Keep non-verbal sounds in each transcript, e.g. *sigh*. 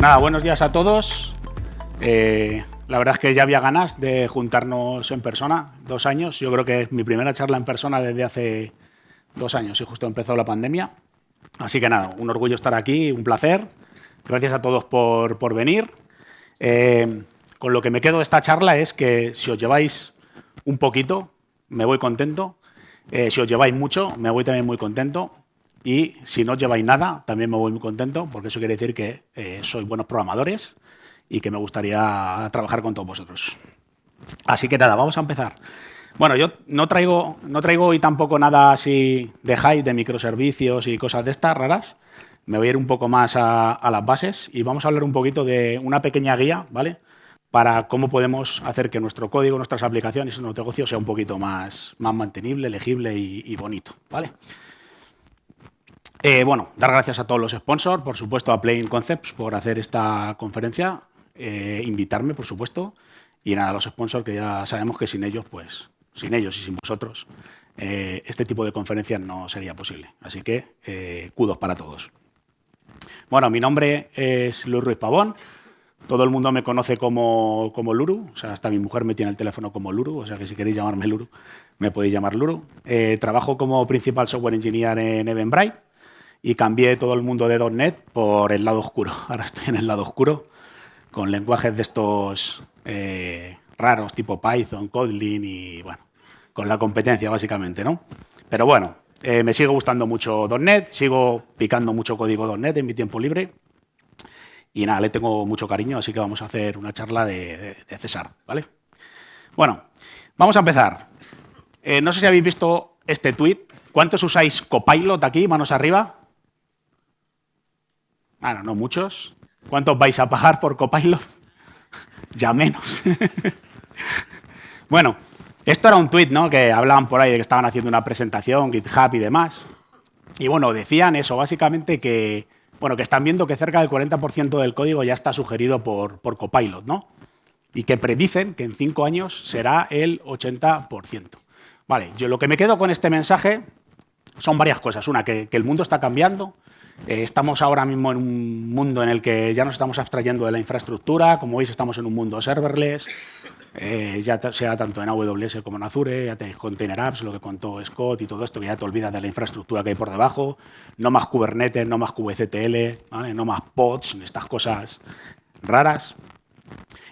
Nada, buenos días a todos. Eh, la verdad es que ya había ganas de juntarnos en persona, dos años. Yo creo que es mi primera charla en persona desde hace dos años y justo empezó la pandemia. Así que nada, un orgullo estar aquí, un placer. Gracias a todos por, por venir. Eh, con lo que me quedo de esta charla es que si os lleváis un poquito, me voy contento. Eh, si os lleváis mucho, me voy también muy contento. Y si no lleváis nada, también me voy muy contento, porque eso quiere decir que eh, sois buenos programadores y que me gustaría trabajar con todos vosotros. Así que nada, vamos a empezar. Bueno, yo no traigo, no traigo hoy tampoco nada así de hype, de microservicios y cosas de estas raras. Me voy a ir un poco más a, las bases y vamos a hablar un poquito de una pequeña guía, ¿vale? para cómo podemos hacer que nuestro código, nuestras aplicaciones nuestro negocio sea un poquito más, más mantenible, legible y, bonito. ¿vale? Eh, bueno, dar gracias a todos los sponsors, por supuesto a Playing Concepts por hacer esta conferencia, eh, invitarme, por supuesto, y nada, a los sponsors que ya sabemos que sin ellos, pues, sin ellos y sin vosotros, eh, este tipo de conferencias no sería posible. Así que, kudos para todos. Bueno, mi nombre es Luis Ruiz Pavón, todo el mundo me conoce como, como, Luru, o sea, hasta mi mujer me tiene el teléfono como Luru, o sea que si queréis llamarme Luru, me podéis llamar Luru. Trabajo como principal software engineer en Eventbrite y cambié todo el mundo de .NET por el lado oscuro. *laughs* Ahora estoy en el lado oscuro con lenguajes de estos eh, raros, tipo Python, Kotlin y, bueno, con la competencia básicamente, ¿no? Pero bueno, eh, me sigue gustando mucho .NET, sigo picando mucho código .NET en mi tiempo libre y nada, le tengo mucho cariño, así que vamos a hacer una charla de, César, ¿vale? Bueno, vamos a empezar. Eh, no sé si habéis visto este tweet. ¿Cuántos usáis Copilot aquí? Manos arriba. Bueno, no muchos. ¿Cuántos vais a pagar por Copilot? ya menos. *laughs* bueno, esto era un tweet, ¿no? Que hablaban por ahí de que estaban haciendo una presentación, GitHub y demás. Y bueno, decían eso, básicamente que bueno, que están viendo que cerca del 40% del código ya está sugerido por, por Copilot, ¿no? Y que predicen que en cinco años será el 80%. Vale, yo lo que me quedo con este mensaje son varias cosas. Una, que, el mundo está cambiando. Eh, estamos ahora mismo en un mundo en el que ya nos estamos abstrayendo de la infraestructura. Como veis, estamos en un mundo serverless. Eh, ya sea tanto en AWS como en Azure, ya tenéis Container Apps, lo que contó Scott y todo esto, que ya te olvidas de la infraestructura que hay por debajo, no más Kubernetes, no más kubectl, no más pods, estas cosas raras.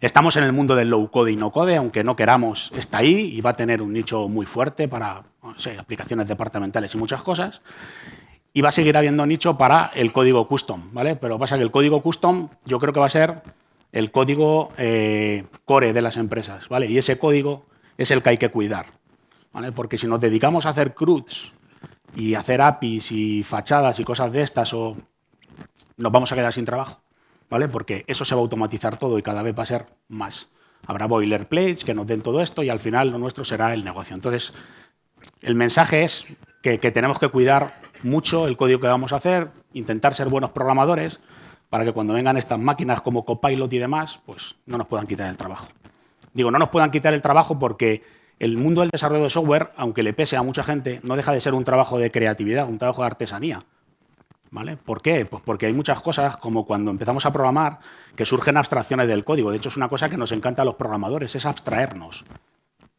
Estamos en el mundo del low code y no code, aunque no queramos, está ahí y va a tener un nicho muy fuerte para aplicaciones departamentales y muchas cosas. Y va a seguir habiendo nicho para el código custom, ¿vale? Pero pasa que el código custom yo creo que va a ser el código eh, core de las empresas, ¿vale? Y ese código es el que hay que cuidar, ¿vale? Porque si nos dedicamos a hacer CRUDs y hacer APIs y fachadas y cosas de estas, o nos vamos a quedar sin trabajo, ¿vale? Porque eso se va a automatizar todo y cada vez va a ser más. Habrá boilerplates que nos den todo esto y al final lo nuestro será el negocio. Entonces, el mensaje es que tenemos que cuidar mucho el código que vamos a hacer, intentar ser buenos programadores, para que cuando vengan estas máquinas como Copilot y demás, pues no nos puedan quitar el trabajo. Digo, no nos puedan quitar el trabajo porque el mundo del desarrollo de software, aunque le pese a mucha gente, no deja de ser un trabajo de creatividad, un trabajo de artesanía. ¿Vale? ¿Por qué? Pues porque hay muchas cosas, como cuando empezamos a programar, que surgen abstracciones del código. De hecho, es una cosa que nos encanta a los programadores, es abstraernos.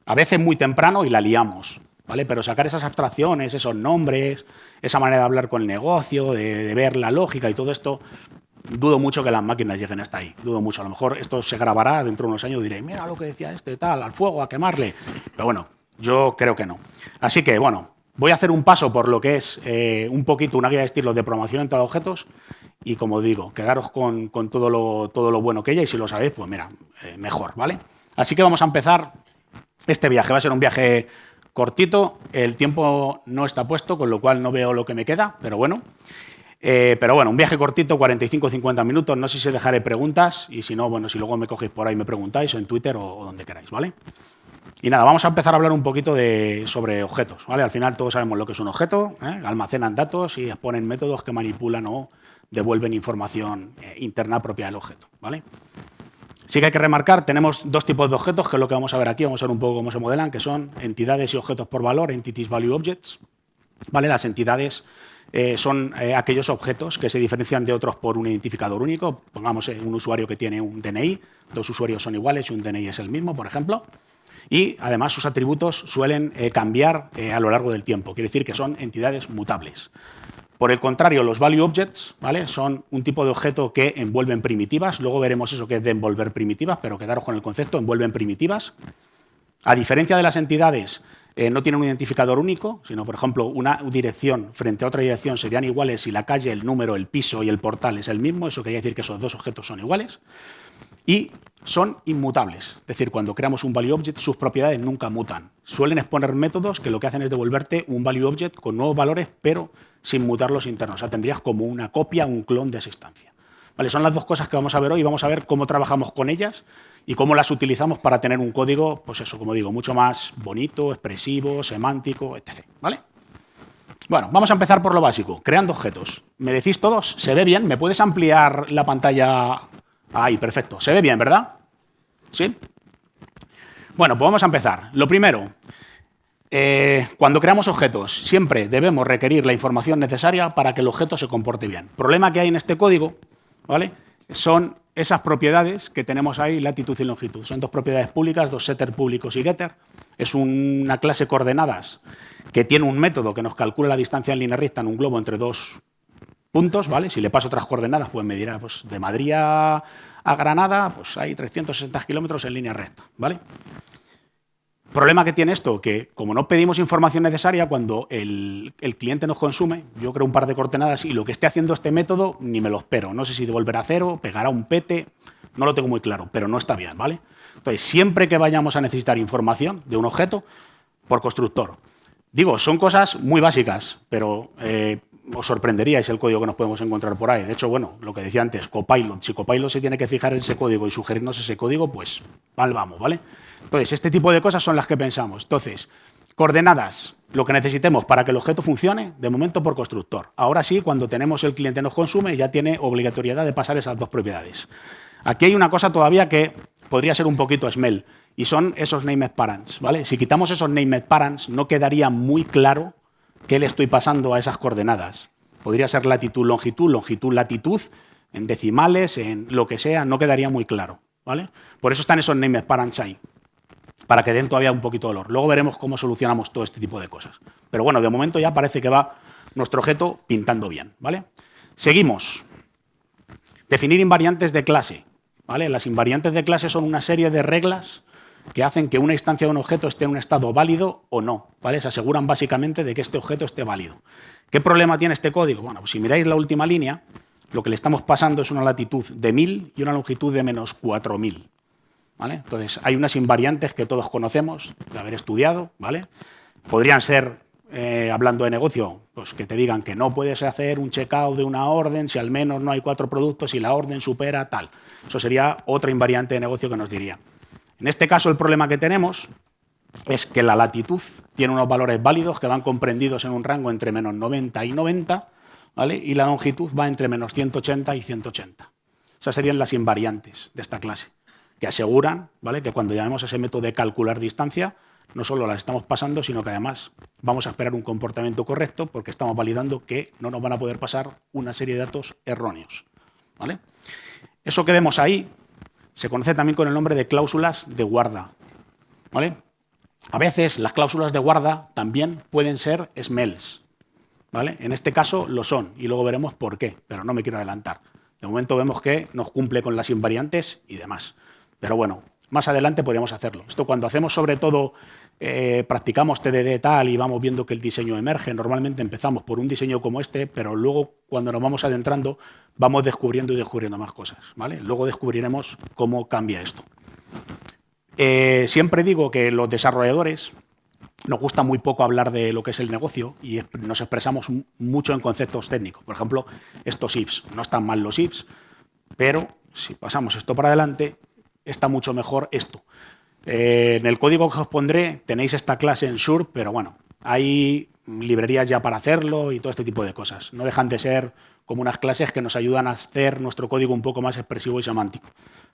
A veces muy temprano y la liamos. ¿Vale? Pero sacar esas abstracciones, esos nombres, esa manera de hablar con el negocio, de ver la lógica y todo esto, dudo mucho que las máquinas lleguen hasta ahí. Dudo mucho. A lo mejor esto se grabará dentro de unos años diré, mira lo que decía este, tal, al fuego, a quemarle. Pero bueno, yo creo que no. Así que, bueno, voy a hacer un paso por lo que es eh, un poquito una guía de estilo de programación entre objetos y, como digo, quedaros con, todo, lo, todo lo bueno que ella y si lo sabéis, pues mira, eh, mejor, ¿vale? Así que vamos a empezar este viaje. Va a ser un viaje cortito, el tiempo no está puesto, con lo cual no veo lo que me queda, pero bueno. Eh, pero bueno, un viaje cortito, 45-50 minutos. No sé si dejaré preguntas y si no, bueno, si luego me cogéis por ahí me preguntáis en Twitter o, donde queráis, ¿vale? Y nada, vamos a empezar a hablar un poquito de, sobre objetos, ¿vale? Al final todos sabemos lo que es un objeto, ¿eh? almacenan datos y exponen métodos que manipulan o devuelven información eh, interna propia del objeto, ¿vale? Sí que hay que remarcar, tenemos dos tipos de objetos, que es lo que vamos a ver aquí, vamos a ver un poco cómo se modelan, que son entidades y objetos por valor, entities value objects. ¿vale? Las entidades eh, son eh, aquellos objetos que se diferencian de otros por un identificador único. Pongamos un usuario que tiene un DNI, dos usuarios son iguales y un DNI es el mismo, por ejemplo. Y además sus atributos suelen cambiar a lo largo del tiempo, quiere decir que son entidades mutables. Por el contrario, los value objects ¿vale? son un tipo de objeto que envuelven primitivas. Luego veremos eso que es de envolver primitivas, pero quedaros con el concepto, envuelven primitivas. A diferencia de las entidades, eh, no tienen un identificador único, sino, por ejemplo, una dirección frente a otra dirección serían iguales si la calle, el número, el piso y el portal es el mismo. Eso quería decir que esos dos objetos son iguales. Y son inmutables. Es decir, cuando creamos un value object, sus propiedades nunca mutan. Suelen exponer métodos que lo que hacen es devolverte un value object con nuevos valores, pero sin mutar los internos. O sea, tendrías como una copia, un clon de esa instancia. ¿Vale? Son las dos cosas que vamos a ver hoy. Vamos a ver cómo trabajamos con ellas y cómo las utilizamos para tener un código, pues eso, como digo, mucho más bonito, expresivo, semántico, etc. ¿Vale? Bueno, vamos a empezar por lo básico, creando objetos. ¿Me decís todos? ¿Se ve bien? ¿Me puedes ampliar la pantalla? Ahí, perfecto. ¿Se ve bien, verdad? ¿Sí? Bueno, pues vamos a empezar. Lo primero, eh, cuando creamos objetos, siempre debemos requerir la información necesaria para que el objeto se comporte bien. El problema que hay en este código ¿vale? son esas propiedades que tenemos ahí, latitud y longitud. Son dos propiedades públicas, dos setter públicos y getter. Es una clase coordenadas que tiene un método que nos calcula la distancia en línea recta en un globo entre dos puntos. ¿vale? Si le paso otras coordenadas, pues me dirá pues, de Madrid a, Granada pues hay 360 kilómetros en línea recta. ¿vale? problema que tiene esto, que como no pedimos información necesaria, cuando el, cliente nos consume, yo creo un par de coordenadas y lo que esté haciendo este método ni me lo espero. No sé si devolverá cero, pegará un pete, no lo tengo muy claro, pero no está bien, ¿vale? Entonces, siempre que vayamos a necesitar información de un objeto, por constructor. Digo, son cosas muy básicas, pero eh, os sorprenderíais el código que nos podemos encontrar por ahí. De hecho, bueno, lo que decía antes, Copilot. Si Copilot se tiene que fijar en ese código y sugerirnos ese código, pues mal vamos, ¿vale? Entonces, este tipo de cosas son las que pensamos. Entonces, coordenadas, lo que necesitemos para que el objeto funcione, de momento por constructor. Ahora sí, cuando tenemos el cliente nos consume, ya tiene obligatoriedad de pasar esas dos propiedades. Aquí hay una cosa todavía que podría ser un poquito smell, y son esos named parents. ¿vale? Si quitamos esos named parents, no quedaría muy claro qué le estoy pasando a esas coordenadas. Podría ser latitud, longitud, longitud, latitud, en decimales, en lo que sea, no quedaría muy claro. ¿vale? Por eso están esos named parents ahí para que den todavía un poquito de olor. Luego veremos cómo solucionamos todo este tipo de cosas. Pero bueno, de momento ya parece que va nuestro objeto pintando bien. ¿vale? Seguimos. Definir invariantes de clase. ¿vale? Las invariantes de clase son una serie de reglas que hacen que una instancia de un objeto esté en un estado válido o no. ¿vale? Se aseguran básicamente de que este objeto esté válido. ¿Qué problema tiene este código? Bueno, pues si miráis la última línea, lo que le estamos pasando es una latitud de 1000 y una longitud de menos 4000. Entonces, hay unas invariantes que todos conocemos de haber estudiado, ¿vale? Podrían ser, eh, hablando de negocio, pues que te digan que no puedes hacer un checkout de una orden si al menos no hay cuatro productos y la orden supera tal. Eso sería otra invariante de negocio que nos diría. En este caso, el problema que tenemos es que la latitud tiene unos valores válidos que van comprendidos en un rango entre menos 90 y 90, ¿vale? y la longitud va entre menos 180 y 180. Esas serían las invariantes de esta clase que aseguran ¿vale? que cuando llamemos a ese método de calcular distancia, no solo las estamos pasando, sino que además vamos a esperar un comportamiento correcto porque estamos validando que no nos van a poder pasar una serie de datos erróneos. ¿vale? Eso que vemos ahí se conoce también con el nombre de cláusulas de guarda. ¿vale? A veces las cláusulas de guarda también pueden ser smells. ¿vale? En este caso lo son y luego veremos por qué, pero no me quiero adelantar. De momento vemos que nos cumple con las invariantes y demás. Pero bueno, más adelante podríamos hacerlo. Esto cuando hacemos sobre todo, eh, practicamos TDD tal y vamos viendo que el diseño emerge, normalmente empezamos por un diseño como este, pero luego cuando nos vamos adentrando vamos descubriendo y descubriendo más cosas. ¿vale? Luego descubriremos cómo cambia esto. Eh, siempre digo que los desarrolladores nos gusta muy poco hablar de lo que es el negocio y nos expresamos mucho en conceptos técnicos. Por ejemplo, estos ifs. No están mal los ifs, pero si pasamos esto para adelante, está mucho mejor esto. Eh, en el código que os pondré tenéis esta clase en Sure, pero bueno, hay librerías ya para hacerlo y todo este tipo de cosas. No dejan de ser como unas clases que nos ayudan a hacer nuestro código un poco más expresivo y semántico.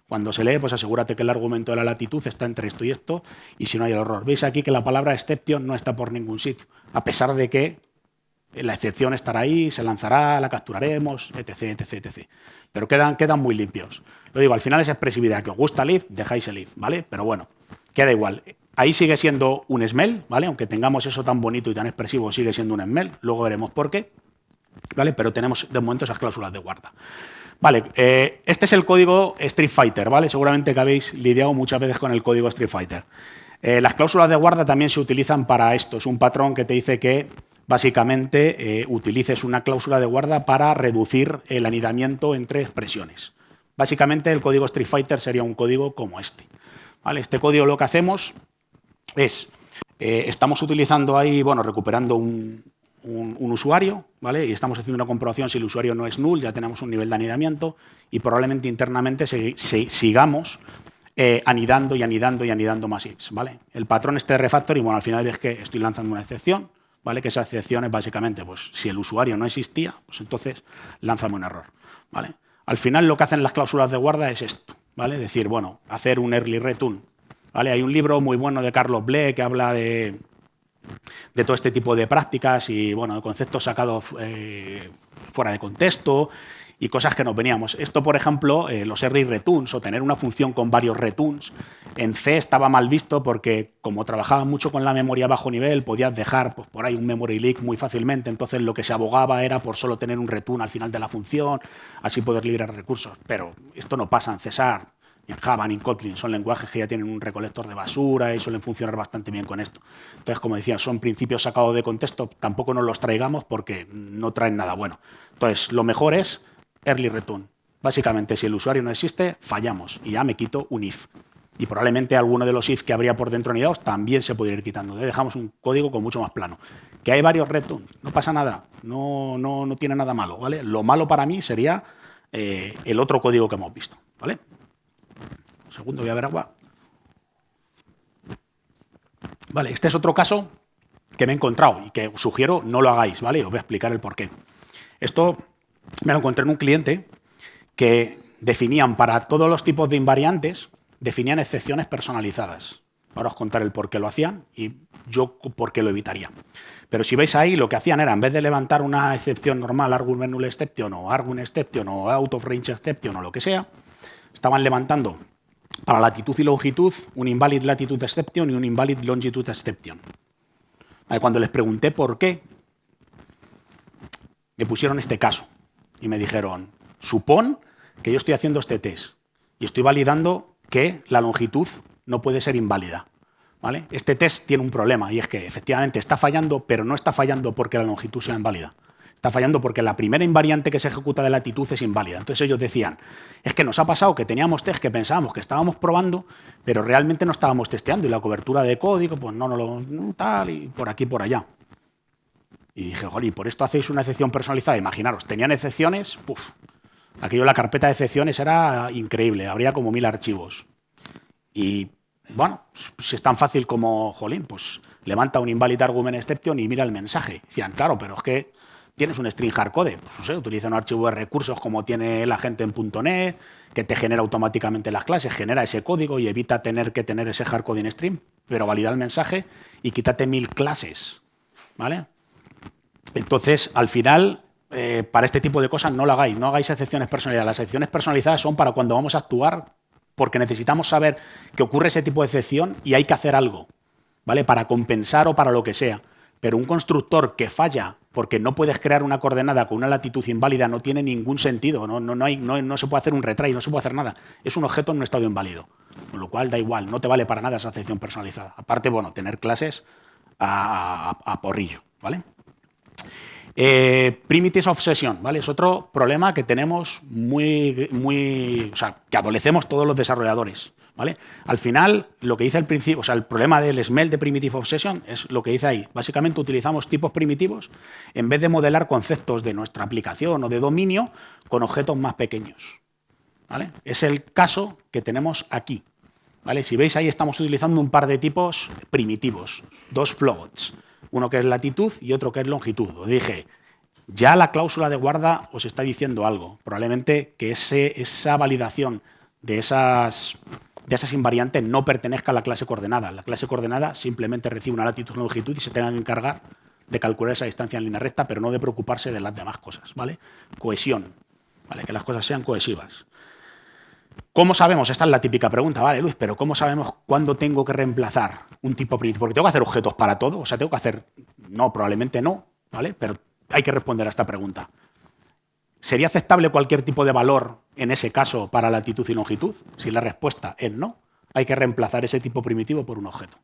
Cuando se lee, pues asegúrate que el argumento de la latitud está entre esto y esto, y si no hay error. Veis aquí que la palabra exception no está por ningún sitio, a pesar de que la excepción estará ahí, se lanzará, la capturaremos, etc, etc, etc. Pero quedan, quedan muy limpios. Lo digo, al final es expresividad. Que os gusta el if, dejáis el if, ¿vale? Pero bueno, queda igual. Ahí sigue siendo un smell, ¿vale? Aunque tengamos eso tan bonito y tan expresivo, sigue siendo un smell. Luego veremos por qué, ¿vale? Pero tenemos de momento esas cláusulas de guarda. Vale, eh, este es el código Street Fighter, ¿vale? Seguramente que habéis lidiado muchas veces con el código Street Fighter. Eh, las cláusulas de guarda también se utilizan para esto. Es un patrón que te dice que básicamente eh, utilices una cláusula de guarda para reducir el anidamiento entre expresiones. Básicamente el código Street Fighter sería un código como este. Este código lo que hacemos es, eh, estamos utilizando ahí, bueno, recuperando un, usuario, ¿vale? Y estamos haciendo una comprobación si el usuario no es null, ya tenemos un nivel de anidamiento y probablemente internamente sigamos eh, anidando y anidando y anidando más ifs, ¿vale? El patrón este de refactoring, bueno, al final es que estoy lanzando una excepción, ¿vale? Que esa excepción es básicamente, pues, si el usuario no existía, pues entonces lánzame un error, ¿vale? Al final lo que hacen las cláusulas de guarda es esto, ¿vale? Decir, bueno, hacer un early return, ¿vale? Hay un libro muy bueno de Carlos Ble que habla de, de todo este tipo de prácticas y, bueno, de conceptos sacados eh, fuera de contexto y cosas que nos veníamos. Esto, por ejemplo, eh, los array returns o tener una función con varios returns, en C estaba mal visto porque como trabajaba mucho con la memoria bajo nivel, podías dejar pues, por ahí un memory leak muy fácilmente, entonces lo que se abogaba era por solo tener un return al final de la función, así poder liberar recursos. Pero esto no pasa en César, ni en Java, ni en Kotlin, son lenguajes que ya tienen un recolector de basura y suelen funcionar bastante bien con esto. Entonces, como decía, son principios sacados de contexto, tampoco nos los traigamos porque no traen nada bueno. Entonces, lo mejor es early return. Básicamente, si el usuario no existe, fallamos y ya me quito un if. Y probablemente alguno de los if que habría por dentro anidados también se podría ir quitando. Dejamos un código con mucho más plano. Que hay varios returns, no pasa nada, no, no, no tiene nada malo. ¿vale? Lo malo para mí sería eh, el otro código que hemos visto. ¿vale? Un segundo, voy a ver agua. Vale, este es otro caso que me he encontrado y que os sugiero no lo hagáis, ¿vale? Os voy a explicar el porqué. Esto me lo encontré en un cliente que definían para todos los tipos de invariantes, definían excepciones personalizadas. Ahora os contaré el por qué lo hacían y yo por qué lo evitaría. Pero si veis ahí, lo que hacían era, en vez de levantar una excepción normal, argument null exception o argument exception o out of range exception o lo que sea, estaban levantando para latitud y longitud un invalid latitude exception y un invalid longitude exception. Cuando les pregunté por qué, me pusieron este caso y me dijeron, supón que yo estoy haciendo este test y estoy validando que la longitud no puede ser inválida. ¿vale? Este test tiene un problema y es que efectivamente está fallando, pero no está fallando porque la longitud sea inválida. Está fallando porque la primera invariante que se ejecuta de latitud es inválida. Entonces ellos decían, es que nos ha pasado que teníamos test que pensábamos que estábamos probando, pero realmente no estábamos testeando y la cobertura de código, pues no, no lo tal y por aquí por allá. Y dije, ¿y por esto hacéis una excepción personalizada? Imaginaros, tenían excepciones, puf, aquello, la carpeta de excepciones era increíble, habría como mil archivos. Y bueno, si es tan fácil como, jolín, pues levanta un invalid argument exception y mira el mensaje. Decían, claro, pero es que tienes un string hardcode, pues no sé, utiliza un archivo de recursos como tiene la gente en .NET, que te genera automáticamente las clases, genera ese código y evita tener que tener ese hardcode en stream, pero valida el mensaje y quítate mil clases, ¿vale? Entonces, al final, eh, para este tipo de cosas no lo hagáis, no hagáis excepciones personalizadas. Las excepciones personalizadas son para cuando vamos a actuar porque necesitamos saber que ocurre ese tipo de excepción y hay que hacer algo, ¿vale? Para compensar o para lo que sea. Pero un constructor que falla porque no puedes crear una coordenada con una latitud inválida no tiene ningún sentido, no, no, no, se puede hacer un retry, no se puede hacer nada. Es un objeto en un estado inválido, con lo cual da igual, no te vale para nada esa excepción personalizada. Aparte, bueno, tener clases a, a porrillo, ¿vale? Eh, primitive obsession, ¿vale? Es otro problema que tenemos muy, muy, o sea, que adolecemos todos los desarrolladores, ¿vale? Al final, lo que dice el principio, o sea, el problema del smell de primitive obsession es lo que dice ahí. Básicamente utilizamos tipos primitivos en vez de modelar conceptos de nuestra aplicación o de dominio con objetos más pequeños, ¿vale? Es el caso que tenemos aquí, ¿vale? Si veis ahí estamos utilizando un par de tipos primitivos, dos floats uno que es latitud y otro que es longitud. Os dije, ya la cláusula de guarda os está diciendo algo. Probablemente que ese, esa validación de esas, de esas invariantes no pertenezca a la clase coordenada. La clase coordenada simplemente recibe una latitud y longitud y se tenga que encargar de calcular esa distancia en línea recta, pero no de preocuparse de las demás cosas, ¿vale? Cohesión, ¿vale? Que las cosas sean cohesivas. ¿Cómo sabemos? Esta es la típica pregunta, vale, Luis, pero ¿cómo sabemos cuándo tengo que reemplazar un tipo primitivo? Porque tengo que hacer objetos para todo, o sea, tengo que hacer... No, probablemente no, ¿vale? Pero hay que responder a esta pregunta. ¿Sería aceptable cualquier tipo de valor en ese caso para latitud y longitud? Si la respuesta es no, hay que reemplazar ese tipo primitivo por un objeto.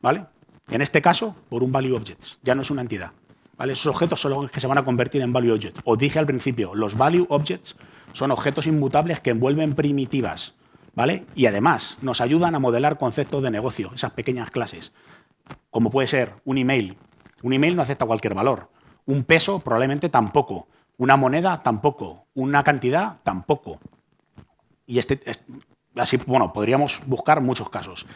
¿Vale? En este caso, por un value objects. Ya no es una entidad. ¿Vale? Esos objetos son los que se van a convertir en value objects. Os dije al principio, los value objects son objetos inmutables que envuelven primitivas. ¿Vale? Y además nos ayudan a modelar conceptos de negocio, esas pequeñas clases. Como puede ser un email. Un email no acepta cualquier valor. Un peso probablemente tampoco. Una moneda tampoco. Una cantidad tampoco. Y este, así, bueno, podríamos buscar muchos casos.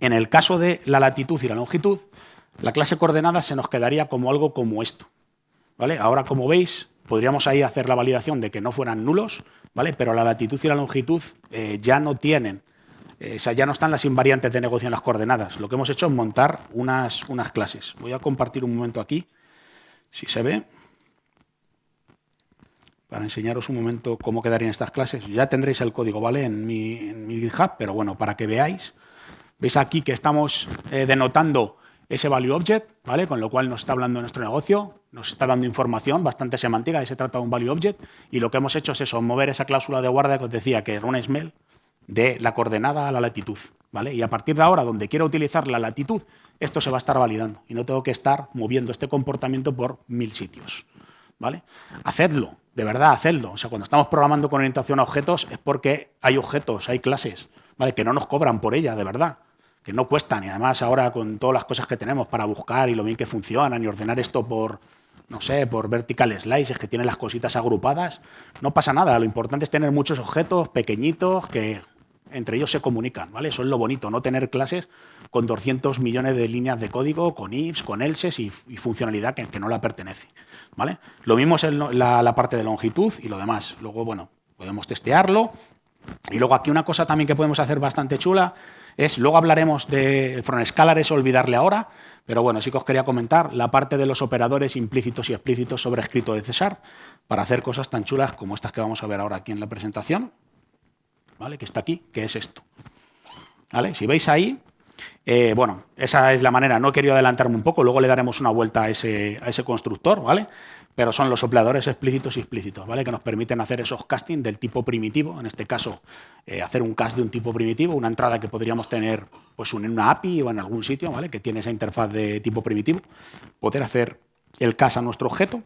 En el caso de la latitud y la longitud, la clase coordenada se nos quedaría como algo como esto. ¿vale? Ahora, como veis, podríamos ahí hacer la validación de que no fueran nulos, ¿vale? pero la latitud y la longitud eh, ya no tienen, eh, o sea, ya no están las invariantes de negocio en las coordenadas. Lo que hemos hecho es montar unas, unas clases. Voy a compartir un momento aquí, si se ve, para enseñaros un momento cómo quedarían estas clases. Ya tendréis el código ¿vale? en, mi, GitHub, pero bueno, para que veáis, veis aquí que estamos eh, denotando ese value object, ¿vale? con lo cual nos está hablando nuestro negocio, nos está dando información bastante semántica, y se trata de un value object, y lo que hemos hecho es eso, mover esa cláusula de guardia que os decía, que era una smell, de la coordenada a la latitud. ¿vale? Y a partir de ahora, donde quiero utilizar la latitud, esto se va a estar validando, y no tengo que estar moviendo este comportamiento por mil sitios. ¿vale? Hacedlo, de verdad, hacedlo. O sea, cuando estamos programando con orientación a objetos es porque hay objetos, hay clases, ¿vale? que no nos cobran por ella, de verdad que no cuestan. Y además ahora con todas las cosas que tenemos para buscar y lo bien que funcionan y ordenar esto por, no sé, por vertical slices, que tienen las cositas agrupadas, no pasa nada. Lo importante es tener muchos objetos pequeñitos que entre ellos se comunican, ¿vale? Eso es lo bonito, no tener clases con 200 millones de líneas de código, con ifs, con elses y, funcionalidad que, no la pertenece, ¿vale? Lo mismo es la, la parte de longitud y lo demás. Luego, bueno, podemos testearlo. Y luego aquí una cosa también que podemos hacer bastante chula es, luego hablaremos del front scalar, es olvidarle ahora, pero bueno, sí que os quería comentar la parte de los operadores implícitos y explícitos sobre escrito de César para hacer cosas tan chulas como estas que vamos a ver ahora aquí en la presentación, ¿vale? que está aquí, que es esto. ¿Vale? Si veis ahí, eh, bueno, esa es la manera, no he querido adelantarme un poco, luego le daremos una vuelta a ese, a ese constructor, ¿vale? Pero son los operadores explícitos y explícitos, ¿vale? que nos permiten hacer esos casting del tipo primitivo, en este caso eh, hacer un cast de un tipo primitivo, una entrada que podríamos tener pues, en una API o en algún sitio ¿vale? que tiene esa interfaz de tipo primitivo, poder hacer el cast a nuestro objeto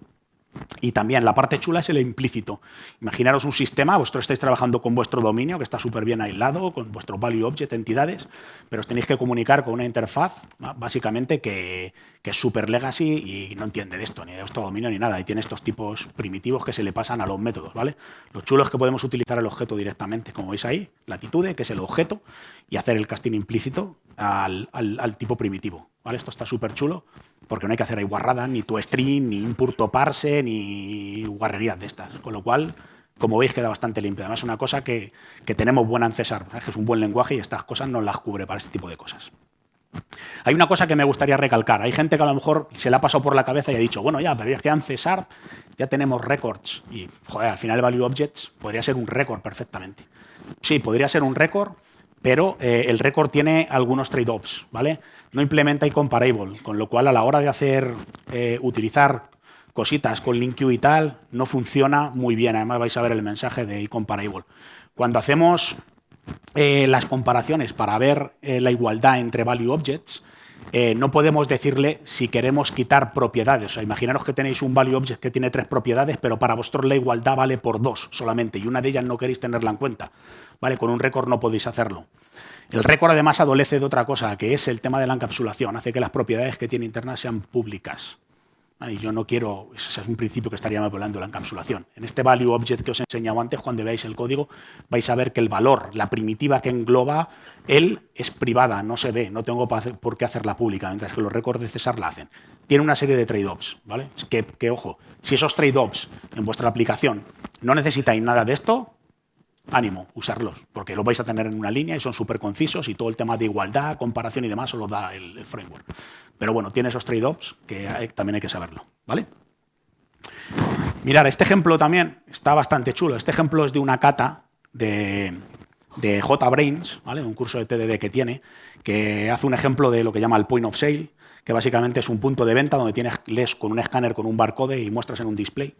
y también la parte chula es el implícito. Imaginaros un sistema, vosotros estáis trabajando con vuestro dominio, que está súper bien aislado, con vuestro value object, entidades, pero os tenéis que comunicar con una interfaz, básicamente, que, que es súper legacy y no entiende de esto, ni de vuestro dominio ni nada. Y tiene estos tipos primitivos que se le pasan a los métodos. ¿vale? Lo chulo es que podemos utilizar el objeto directamente, como veis ahí, latitude, que es el objeto, y hacer el casting implícito al tipo primitivo. Esto está súper chulo porque no hay que hacer ahí guarrada, ni tu string, ni impurto parse, ni guarrerías de estas. Con lo cual, como veis, queda bastante limpio. Además, es una cosa que, tenemos buena en César, que es un buen lenguaje y estas cosas no las cubre para este tipo de cosas. Hay una cosa que me gustaría recalcar. Hay gente que a lo mejor se la ha pasado por la cabeza y ha dicho, bueno, ya, pero es que en César ya tenemos records. Y, joder, al final Value Objects podría ser un récord perfectamente. Sí, podría ser un récord, pero eh, el récord tiene algunos trade-offs, ¿vale? No implementa incomparable, con lo cual a la hora de hacer, eh, utilizar cositas con LinkQ y tal, no funciona muy bien. Además vais a ver el mensaje de incomparable. Cuando hacemos eh, las comparaciones para ver la igualdad entre value objects, no podemos decirle si queremos quitar propiedades. O imaginaros que tenéis un value object que tiene tres propiedades, pero para vosotros la igualdad vale por dos solamente, y una de ellas no queréis tenerla en cuenta. ¿vale? Con un récord no podéis hacerlo. El récord además adolece de otra cosa, que es el tema de la encapsulación. Hace que las propiedades que tiene internas sean públicas. Y yo no quiero, ese es un principio que estaría hablando la encapsulación. En este value object que os he enseñado antes, cuando veáis el código, vais a ver que el valor, la primitiva que engloba él, es privada, no se ve, no tengo por qué hacerla pública, mientras que los récords de César la hacen. Tiene una serie de trade-offs, ¿vale? Que, que, ojo, si esos trade-offs en vuestra aplicación no necesitáis nada de esto, ánimo, usarlos, porque los vais a tener en una línea y son súper concisos y todo el tema de igualdad, comparación y demás os lo da el, framework. Pero bueno, tiene esos trade-offs que también hay que saberlo. ¿vale? Mirar, este ejemplo también está bastante chulo. Este ejemplo es de una cata de, de JBrains, ¿vale? un curso de TDD que tiene, que hace un ejemplo de lo que llama el point of sale, que básicamente es un punto de venta donde tienes, lees con un escáner con un barcode y muestras en un display.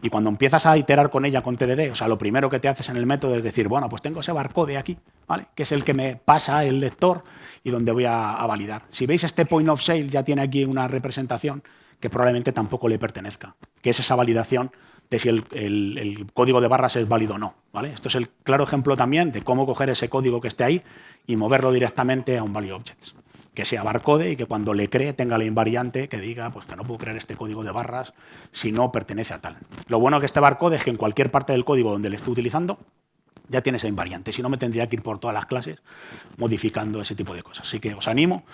Y cuando empiezas a iterar con ella con TDD, o sea, lo primero que te haces en el método es decir, bueno, pues tengo ese barcode aquí, ¿vale? que es el que me pasa el lector y donde voy a, a validar. Si veis este point of sale ya tiene aquí una representación que probablemente tampoco le pertenezca, que es esa validación de si el, código de barras es válido o no. ¿vale? Esto es el claro ejemplo también de cómo coger ese código que esté ahí y moverlo directamente a un value objects. Que sea barcode y que cuando le cree tenga la invariante que diga pues, que no puedo crear este código de barras si no pertenece a tal. Lo bueno que este barcode es que en cualquier parte del código donde le esté utilizando ya tiene esa invariante. Si no, me tendría que ir por todas las clases modificando ese tipo de cosas. Así que os animo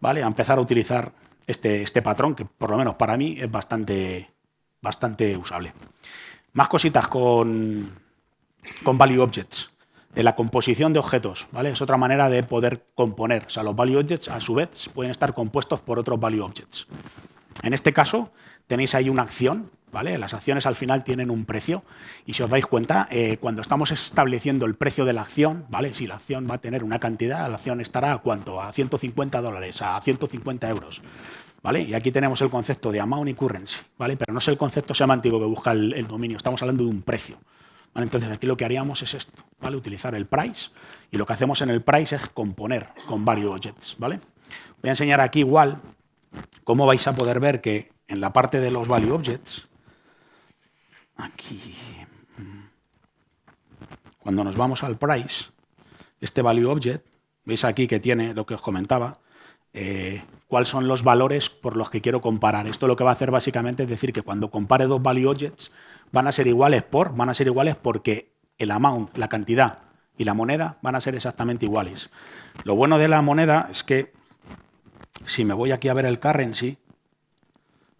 ¿vale? a empezar a utilizar este, este patrón, que por lo menos para mí es bastante, bastante usable. Más cositas con, con value objects. De la composición de objetos, ¿vale? Es otra manera de poder componer. O sea, los value objects, a su vez, pueden estar compuestos por otros value objects. En este caso, tenéis ahí una acción, ¿vale? Las acciones al final tienen un precio. Y si os dais cuenta, eh, cuando estamos estableciendo el precio de la acción, ¿vale? Si la acción va a tener una cantidad, la acción estará a cuánto? A 150 dólares, a 150 euros. Y aquí tenemos el concepto de amount y currency, ¿vale? Pero no es el concepto semántico que busca el, dominio, estamos hablando de un precio. Entonces aquí lo que haríamos es esto, ¿vale? Utilizar el price y lo que hacemos en el price es componer con varios objects, ¿vale? Voy a enseñar aquí igual cómo vais a poder ver que en la parte de los value objects, aquí, cuando nos vamos al price, este value object, veis aquí que tiene lo que os comentaba, eh, cuáles son los valores por los que quiero comparar. Esto lo que va a hacer básicamente es decir que cuando compare dos value objects van a ser iguales por, van a ser iguales porque el amount, la cantidad y la moneda van a ser exactamente iguales. Lo bueno de la moneda es que si me voy aquí a ver el currency,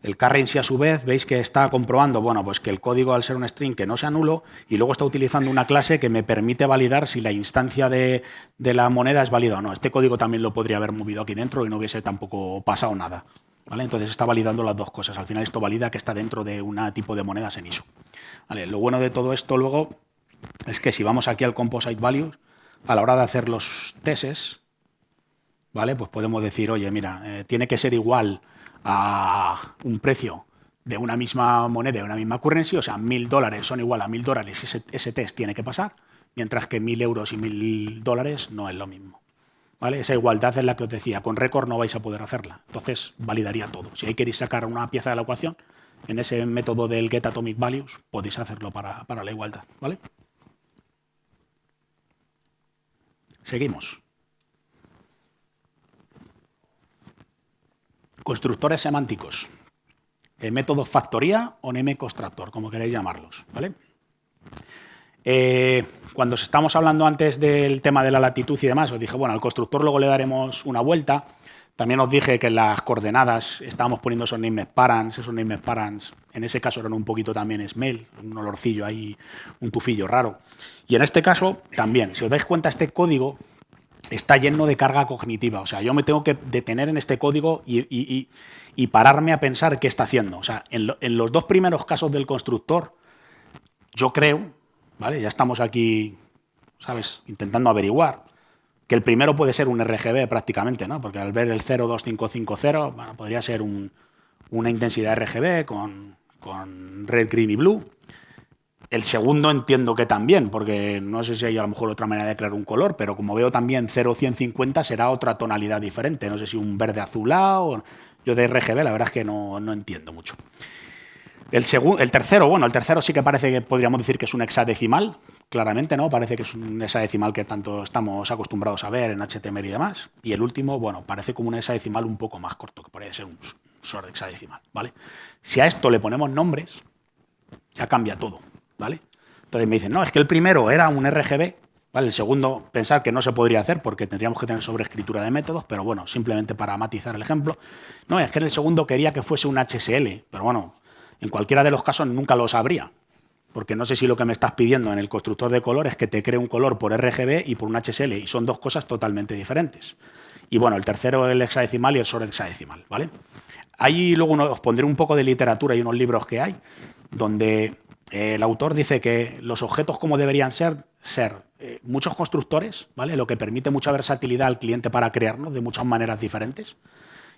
el currency a su vez, veis que está comprobando, bueno, pues que el código al ser un string que no sea nulo y luego está utilizando una clase que me permite validar si la instancia de, la moneda es válida o no. Este código también lo podría haber movido aquí dentro y no hubiese tampoco pasado nada. ¿vale? Entonces está validando las dos cosas. Al final esto valida que está dentro de un tipo de monedas en ISO. ¿Vale? Lo bueno de todo esto luego es que si vamos aquí al composite values, a la hora de hacer los tests, ¿vale? pues podemos decir, oye, mira, eh, tiene que ser igual a un precio de una misma moneda, de una misma currency, o sea, mil dólares son igual a mil dólares, ese, ese test tiene que pasar, mientras que mil euros y mil dólares no es lo mismo. ¿Vale? Esa igualdad es la que os decía, con récord no vais a poder hacerla, entonces validaría todo. Si hay queréis sacar una pieza de la ecuación, en ese método del get atomic values podéis hacerlo para, para la igualdad. ¿vale? Seguimos. Constructores semánticos. El método factoría o neme constructor, como queréis llamarlos. ¿vale? Eh, cuando estamos hablando antes del tema de la latitud y demás, os dije, bueno, al constructor luego le daremos una vuelta. También os dije que las coordenadas estábamos poniendo esos names parents, esos names parents, en ese caso eran un poquito también smell, un olorcillo ahí, un tufillo raro. Y en este caso también, si os dais cuenta, este código está lleno de carga cognitiva. O sea, yo me tengo que detener en este código y, pararme a pensar qué está haciendo. O sea, en, los dos primeros casos del constructor, yo creo, ¿vale? Ya estamos aquí, ¿sabes? Intentando averiguar. Que el primero puede ser un RGB prácticamente, ¿no? Porque al ver el 02550, bueno, podría ser una intensidad RGB con, con red, green y blue. El segundo entiendo que también, porque no sé si hay a lo mejor otra manera de crear un color, pero como veo también 0150 será otra tonalidad diferente. No sé si un verde azulado. Yo de RGB la verdad es que no, entiendo mucho. El, el tercero, bueno, el tercero sí que parece que podríamos decir que es un hexadecimal, claramente, ¿no? Parece que es un hexadecimal que tanto estamos acostumbrados a ver en HTML y demás. Y el último, bueno, parece como un hexadecimal un poco más corto, que podría ser un short hexadecimal, ¿vale? Si a esto le ponemos nombres, ya cambia todo. ¿Vale? Entonces me dicen, no, es que el primero era un RGB, ¿vale? El segundo, pensar que no se podría hacer porque tendríamos que tener sobreescritura de métodos, pero bueno, simplemente para matizar el ejemplo. No, es que en el segundo quería que fuese un HSL, pero bueno, en cualquiera de los casos nunca lo sabría, porque no sé si lo que me estás pidiendo en el constructor de color es que te cree un color por RGB y por un HSL, y son dos cosas totalmente diferentes. Y bueno, el tercero el hexadecimal y el hexadecimal, ¿vale? Ahí luego os pondré un poco de literatura y unos libros que hay, donde el autor dice que los objetos como deberían ser, ser eh, muchos constructores, ¿vale? lo que permite mucha versatilidad al cliente para crearnos de muchas maneras diferentes,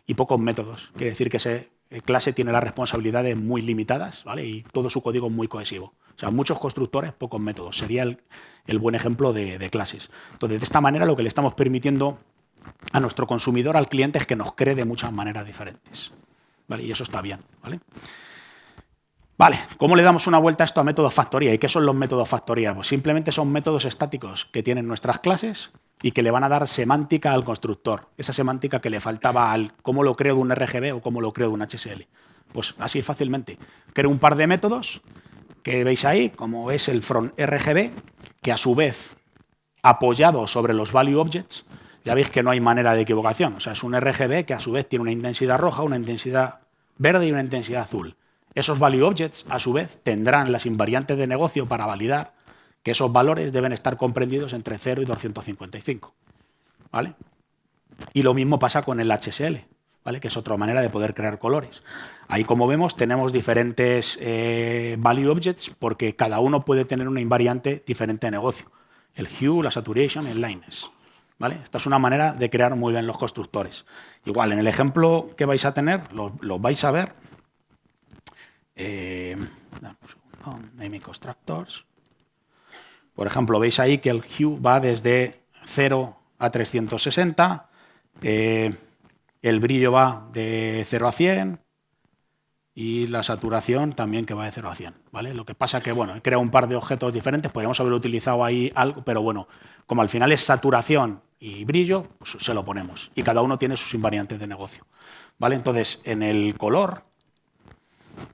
y pocos métodos. Quiere decir que ese eh, clase tiene las responsabilidades muy limitadas ¿vale? y todo su código muy cohesivo. O sea, muchos constructores, pocos métodos. Sería el, buen ejemplo de, de, clases. Entonces, de esta manera lo que le estamos permitiendo a nuestro consumidor, al cliente, es que nos cree de muchas maneras diferentes. ¿Vale? Y eso está bien. ¿vale? Vale, ¿cómo le damos una vuelta a esto a métodos factoría? ¿Y qué son los métodos factoría? Pues simplemente son métodos estáticos que tienen nuestras clases y que le van a dar semántica al constructor. Esa semántica que le faltaba al cómo lo creo de un RGB o cómo lo creo de un HSL. Pues así fácilmente. Creo un par de métodos que veis ahí, como es el from RGB, que a su vez, apoyado sobre los value objects, ya veis que no hay manera de equivocación. O sea, es un RGB que a su vez tiene una intensidad roja, una intensidad verde y una intensidad azul. Esos value objects, a su vez, tendrán las invariantes de negocio para validar que esos valores deben estar comprendidos entre 0 y 255. ¿vale? Y lo mismo pasa con el HSL, ¿vale? que es otra manera de poder crear colores. Ahí, como vemos, tenemos diferentes eh, value objects porque cada uno puede tener una invariante diferente de negocio. El hue, la saturation, el lightness. ¿Vale? Esta es una manera de crear muy bien los constructores. Igual, en el ejemplo que vais a tener, lo, lo vais a ver, eh, name constructors. Por ejemplo, veis ahí que el hue va desde 0 a 360, eh, el brillo va de 0 a 100 y la saturación también que va de 0 a 100. ¿vale? Lo que pasa que, bueno, he creado un par de objetos diferentes, podríamos haber utilizado ahí algo, pero bueno, como al final es saturación y brillo, pues se lo ponemos. Y cada uno tiene sus invariantes de negocio. ¿vale? Entonces, en el color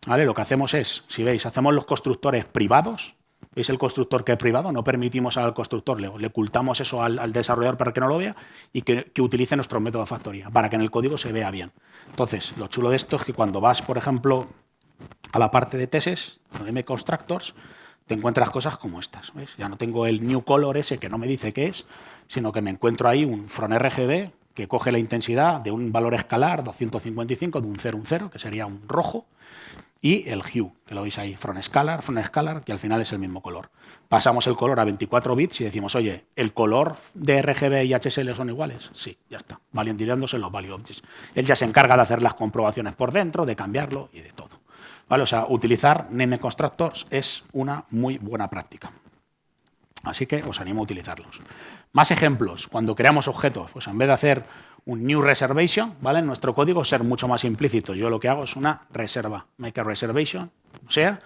lo que hacemos es, si veis, hacemos los constructores privados. ¿Veis el constructor que es privado? No permitimos al constructor, le, ocultamos eso al, desarrollador para que no lo vea y que, utilice nuestro método de factoría, para que en el código se vea bien. Entonces, lo chulo de esto es que cuando vas, por ejemplo, a la parte de teses, M constructors, te encuentras cosas como estas. Ya no tengo el new color ese que no me dice qué es, sino que me encuentro ahí un from RGB que coge la intensidad de un valor escalar, 255, de un 0, un 0, que sería un rojo, y el hue, que lo veis ahí, from scalar, from scalar, que al final es el mismo color. Pasamos el color a 24 bits y decimos, oye, ¿el color de RGB y HSL son iguales? Sí, ya está, validizándose los value objects. Él ya se encarga de hacer las comprobaciones por dentro, de cambiarlo y de todo. ¿Vale? O sea, utilizar name constructors es una muy buena práctica. Así que os animo a utilizarlos. Más ejemplos, cuando creamos objetos, pues en vez de hacer un new reservation, ¿vale? En nuestro código ser mucho más implícito. Yo lo que hago es una reserva, make a reservation, o sea,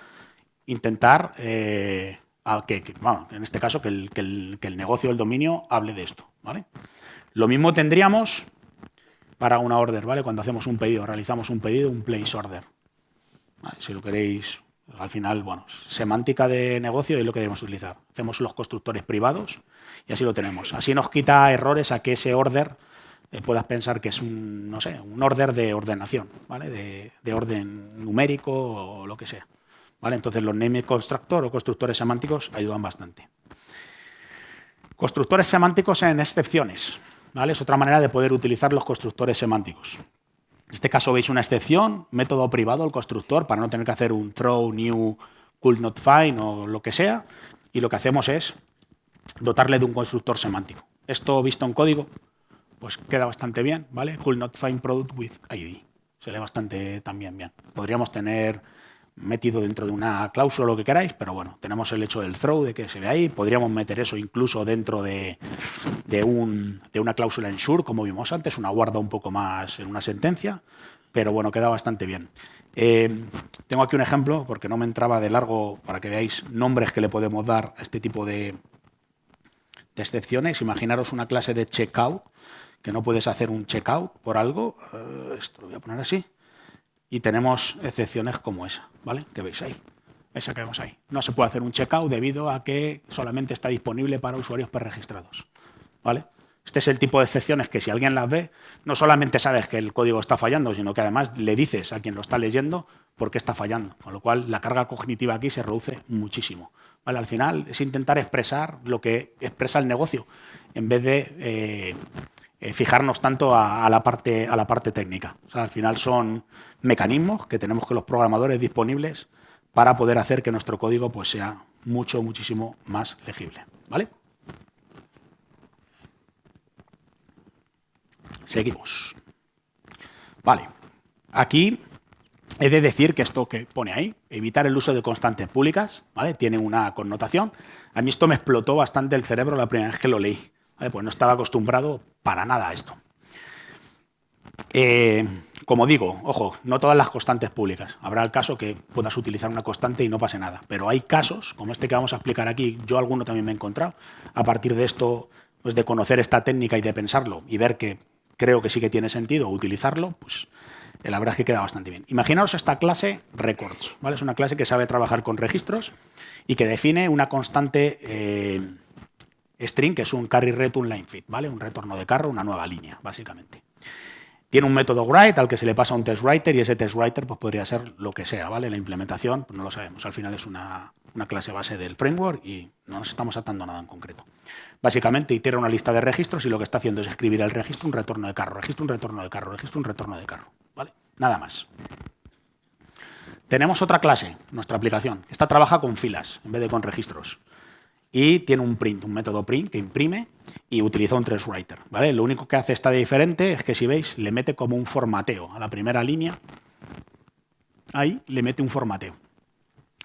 intentar eh, que, en este caso que el, que, el, negocio, el dominio, hable de esto, ¿vale? Lo mismo tendríamos para una order, ¿vale? Cuando hacemos un pedido, realizamos un pedido, un place order. Si lo queréis, al final, bueno, semántica de negocio es lo que debemos utilizar. Hacemos los constructores privados y así lo tenemos. Así nos quita errores a que ese order eh, puedas pensar que es un, no sé, un order de ordenación, ¿vale? de, orden numérico o lo que sea. ¿vale? Entonces los name constructor o constructores semánticos ayudan bastante. Constructores semánticos en excepciones. ¿vale? Es otra manera de poder utilizar los constructores semánticos. En este caso veis una excepción, método privado, el constructor, para no tener que hacer un throw, new, could not find o lo que sea. Y lo que hacemos es dotarle de un constructor semántico. Esto visto en código pues queda bastante bien, ¿vale? Could not find product with ID. Se lee bastante también bien. Podríamos tener metido dentro de una cláusula lo que queráis, pero bueno, tenemos el hecho del throw, de que se ve ahí. Podríamos meter eso incluso dentro de, un, de una cláusula en sure, como vimos antes, una guarda un poco más en una sentencia, pero bueno, queda bastante bien. Eh, tengo aquí un ejemplo, porque no me entraba de largo, para que veáis nombres que le podemos dar a este tipo de, de excepciones. Imaginaros una clase de checkout, que no puedes hacer un checkout por algo, eh, esto lo voy a poner así, y tenemos excepciones como esa, ¿vale? Que veis ahí, esa que vemos ahí. No se puede hacer un checkout debido a que solamente está disponible para usuarios preregistrados, ¿vale? Este es el tipo de excepciones que si alguien las ve, no solamente sabes que el código está fallando, sino que además le dices a quien lo está leyendo por qué está fallando. Con lo cual, la carga cognitiva aquí se reduce muchísimo. ¿Vale? Al final es intentar expresar lo que expresa el negocio, en vez de eh, eh, fijarnos tanto a, la parte, a la parte técnica. al final son mecanismos que tenemos que los programadores disponibles para poder hacer que nuestro código pues, sea mucho, muchísimo más legible. ¿Vale? Seguimos. Vale. Aquí he de decir que esto que pone ahí, evitar el uso de constantes públicas, ¿vale? tiene una connotación. A mí esto me explotó bastante el cerebro la primera vez que lo leí. Pues no estaba acostumbrado para nada a esto. Eh, como digo, ojo, no todas las constantes públicas. Habrá el caso que puedas utilizar una constante y no pase nada. Pero hay casos, como este que vamos a explicar aquí, yo alguno también me he encontrado, a partir de esto, pues de conocer esta técnica y de pensarlo y ver que creo que sí que tiene sentido utilizarlo, pues eh, la verdad es que queda bastante bien. Imaginaos esta clase records, ¿vale? Es una clase que sabe trabajar con registros y que define una constante eh, string, que es un carry return line fit, ¿vale? Un retorno de carro, una nueva línea, básicamente. Tiene un método write al que se le pasa un test writer y ese test writer pues, podría ser lo que sea, ¿vale? La implementación, pues no lo sabemos. Al final es una, una clase base del framework y no nos estamos atando a nada en concreto. Básicamente itera una lista de registros y lo que está haciendo es escribir el registro un retorno de carro, registro un retorno de carro, registro un retorno de carro. ¿vale? Nada más. Tenemos otra clase, nuestra aplicación. Esta trabaja con filas en vez de con registros. Y tiene un print, un método print que imprime y utiliza un trace writer. ¿vale? Lo único que hace esta diferente es que si veis, le mete como un formateo a la primera línea. Ahí le mete un formateo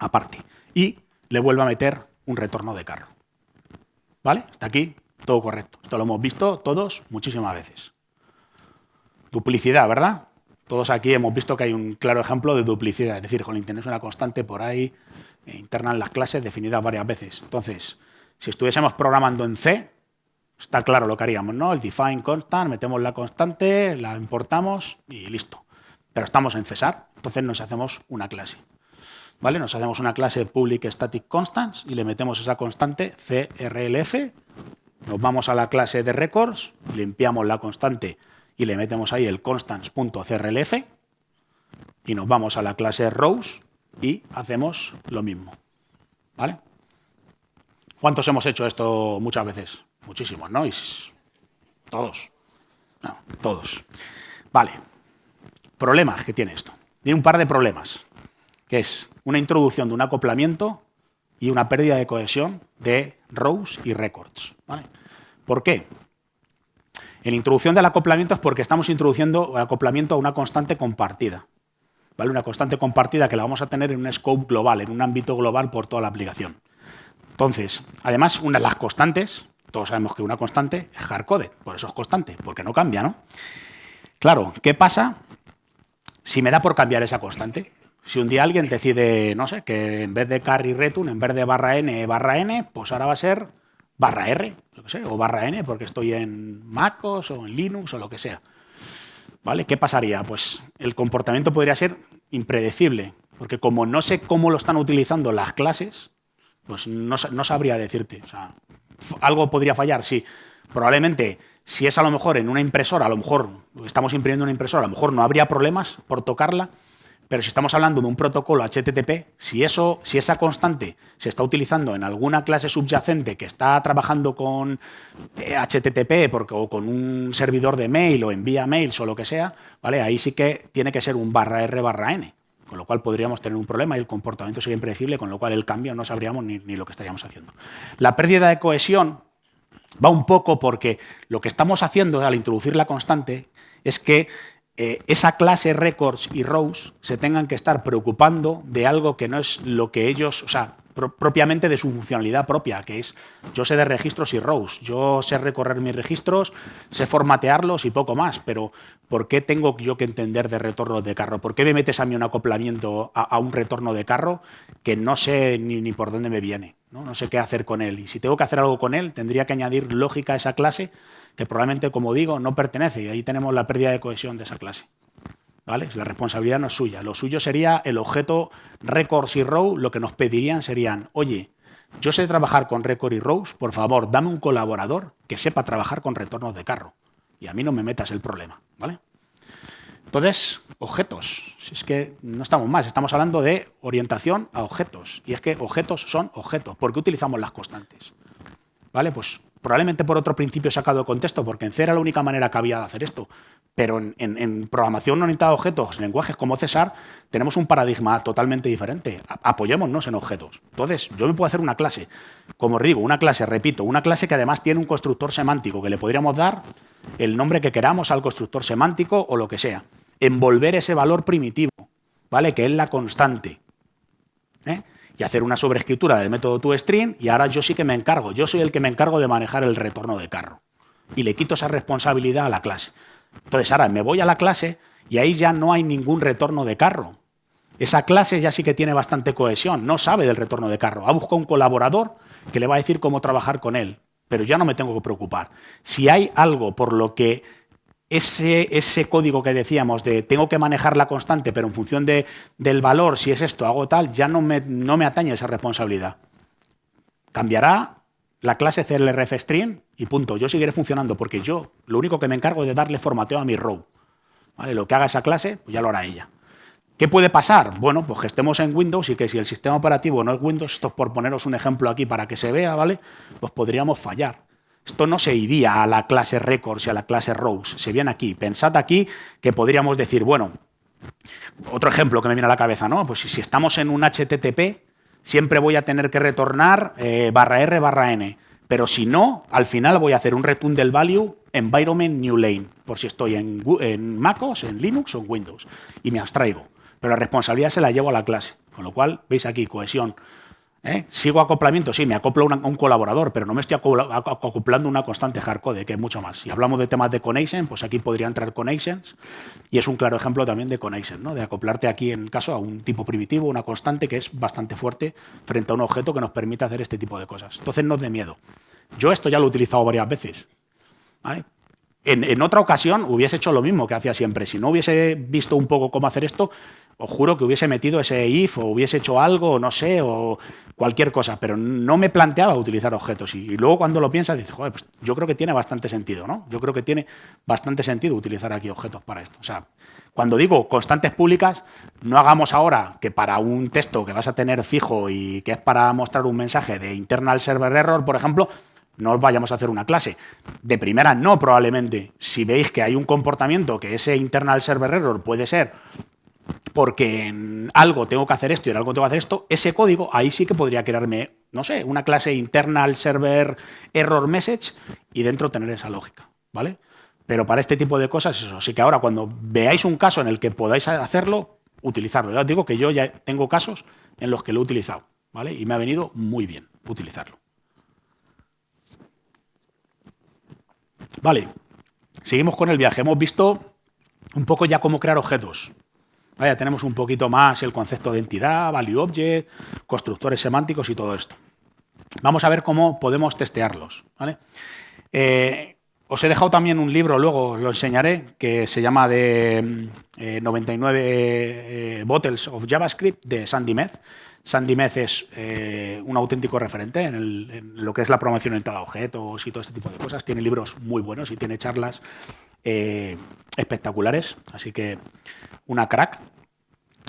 aparte. Y le vuelve a meter un retorno de carro. ¿Vale? Hasta aquí, todo correcto. Esto lo hemos visto todos muchísimas veces. Duplicidad, ¿verdad? Todos aquí hemos visto que hay un claro ejemplo de duplicidad. Es decir, con es una constante por ahí interna en las clases definida varias veces. Entonces, si estuviésemos programando en C, está claro lo que haríamos, ¿no? El define constant, metemos la constante, la importamos y listo. Pero estamos en Cesar, entonces nos hacemos una clase. ¿vale? Nos hacemos una clase public static constants y le metemos esa constante crlf, nos vamos a la clase de records, limpiamos la constante y le metemos ahí el constants.crlf y nos vamos a la clase rows y hacemos lo mismo. ¿Vale? ¿Cuántos hemos hecho esto muchas veces? Muchísimos, ¿no? todos. No, todos. Vale. Problemas que tiene esto. Tiene un par de problemas, que es una introducción de un acoplamiento y una pérdida de cohesión de rows y records. ¿Por qué? En introducción del acoplamiento es porque estamos introduciendo el acoplamiento a una constante compartida. ¿Vale? Una constante compartida que la vamos a tener en un scope global, en un ámbito global por toda la aplicación. Entonces, además, una de las constantes, todos sabemos que una constante es hardcoded, por eso es constante, porque no cambia, ¿no? Claro, ¿qué pasa si me da por cambiar esa constante? Si un día alguien decide, no sé, que en vez de carry return, en vez de barra n, barra n, pues ahora va a ser barra r, o barra n, porque estoy en MacOS o en Linux o lo que sea. ¿Vale? ¿Qué pasaría? Pues el comportamiento podría ser impredecible, porque como no sé cómo lo están utilizando las clases, pues no, no sabría decirte. O sea, algo podría fallar, sí. Probablemente, si es a lo mejor en una impresora, a lo mejor estamos imprimiendo una impresora, a lo mejor no habría problemas por tocarla, pero si estamos hablando de un protocolo HTTP, si, eso, si esa constante se está utilizando en alguna clase subyacente que está trabajando con HTTP eh, porque, o con un servidor de mail o envía mails o lo que sea, ¿vale? ahí sí que tiene que ser un barra R barra N, con lo cual podríamos tener un problema y el comportamiento sería impredecible, con lo cual el cambio no sabríamos ni, ni lo que estaríamos haciendo. La pérdida de cohesión va un poco porque lo que estamos haciendo al introducir la constante es que eh, esa clase records y rows se tengan que estar preocupando de algo que no es lo que ellos, o sea, propiamente de su funcionalidad propia, que es yo sé de registros y rows, yo sé recorrer mis registros, sé formatearlos y poco más, pero ¿por qué tengo yo que entender de retorno de carro? ¿Por qué me metes a mí un acoplamiento a, un retorno de carro que no sé ni, por dónde me viene? no sé qué hacer con él. Y si tengo que hacer algo con él, tendría que añadir lógica a esa clase que probablemente, como digo, no pertenece y ahí tenemos la pérdida de cohesión de esa clase. ¿Vale? La responsabilidad no es suya. Lo suyo sería el objeto records y row, lo que nos pedirían serían, oye, Yo sé trabajar con Record y Rose, por favor, dame un colaborador que sepa trabajar con retornos de carro. Y a mí no me metas el problema, ¿vale? Entonces, objetos. Si es que no estamos más, estamos hablando de orientación a objetos. Y es que objetos son objetos. ¿Por qué utilizamos las constantes? ¿Vale? Pues probablemente por otro principio sacado de contexto, porque en C era la única manera que había de hacer esto. Pero en, programación orientada a objetos, lenguajes como César, tenemos un paradigma totalmente diferente. apoyémonos en objetos. Entonces, yo me puedo hacer una clase, como digo, una clase, repito, una clase que además tiene un constructor semántico, que le podríamos dar el nombre que queramos al constructor semántico o lo que sea. Envolver ese valor primitivo, ¿vale? Que es la constante. ¿eh? Y hacer una sobreescritura del método toString y ahora yo sí que me encargo, yo soy el que me encargo de manejar el retorno de carro. Y le quito esa responsabilidad a la clase. Entonces ahora me voy a la clase y ahí ya no hay ningún retorno de carro. Esa clase ya sí que tiene bastante cohesión, no sabe del retorno de carro. Ha buscado un colaborador que le va a decir cómo trabajar con él, pero ya no me tengo que preocupar. Si hay algo por lo que ese, ese, código que decíamos de tengo que manejar la constante, pero en función de, del valor, si es esto, hago tal, ya no me, no me atañe esa responsabilidad. Cambiará la clase CLRF y punto. Yo seguiré funcionando porque yo lo único que me encargo es de darle formateo a mi row. ¿Vale? Lo que haga esa clase, pues ya lo hará ella. ¿Qué puede pasar? Bueno, pues que estemos en Windows y que si el sistema operativo no es Windows, esto es por poneros un ejemplo aquí para que se vea, ¿vale? Pues podríamos fallar. Esto no se iría a la clase records y a la clase rows, se viene aquí. Pensad aquí que podríamos decir, bueno, otro ejemplo que me viene a la cabeza, ¿no? Pues si estamos en un HTTP, siempre voy a tener que retornar eh, barra R barra N. Pero si no, al final voy a hacer un return del value environment new lane, por si estoy en, en MacOS, en Linux o en Windows, y me abstraigo. Pero la responsabilidad se la llevo a la clase, con lo cual, veis aquí, cohesión. ¿Eh? Sigo acoplamiento, sí, me acoplo a un colaborador, pero no me estoy acoplando una constante hardcode, que es mucho más. Si hablamos de temas de connection, pues aquí podría entrar connections, y es un claro ejemplo también de connection, ¿no? de acoplarte aquí, en caso, a un tipo primitivo, una constante que es bastante fuerte frente a un objeto que nos permite hacer este tipo de cosas. Entonces, no es de miedo. Yo esto ya lo he utilizado varias veces. En, otra ocasión hubiese hecho lo mismo que hacía siempre. Si no hubiese visto un poco cómo hacer esto, os juro que hubiese metido ese if o hubiese hecho algo, no sé, o cualquier cosa, pero no me planteaba utilizar objetos. Y, luego cuando lo piensas, dices, joder, pues yo creo que tiene bastante sentido, ¿no? Yo creo que tiene bastante sentido utilizar aquí objetos para esto. O sea, cuando digo constantes públicas, no hagamos ahora que para un texto que vas a tener fijo y que es para mostrar un mensaje de internal server error, por ejemplo, no vayamos a hacer una clase. De primera no, probablemente. Si veis que hay un comportamiento que ese internal server error puede ser porque en algo tengo que hacer esto y en algo tengo que hacer esto, ese código ahí sí que podría crearme, no sé, una clase internal server error message y dentro tener esa lógica, ¿vale? Pero para este tipo de cosas, eso. Así que ahora cuando veáis un caso en el que podáis hacerlo, utilizarlo. Ya os digo que yo ya tengo casos en los que lo he utilizado, ¿vale? Y me ha venido muy bien utilizarlo. Vale, seguimos con el viaje. Hemos visto un poco ya cómo crear objetos. Ya tenemos un poquito más el concepto de entidad, value object, constructores semánticos y todo esto. Vamos a ver cómo podemos testearlos. Eh, os he dejado también un libro, luego lo enseñaré, que se llama de 99 eh, eh, Bottles of JavaScript de Sandy Meth. Sandy Meth es eh, un auténtico referente en, lo que es la programación orientada a objetos y todo este tipo de cosas. Tiene libros muy buenos y tiene charlas eh, espectaculares, así que una crack.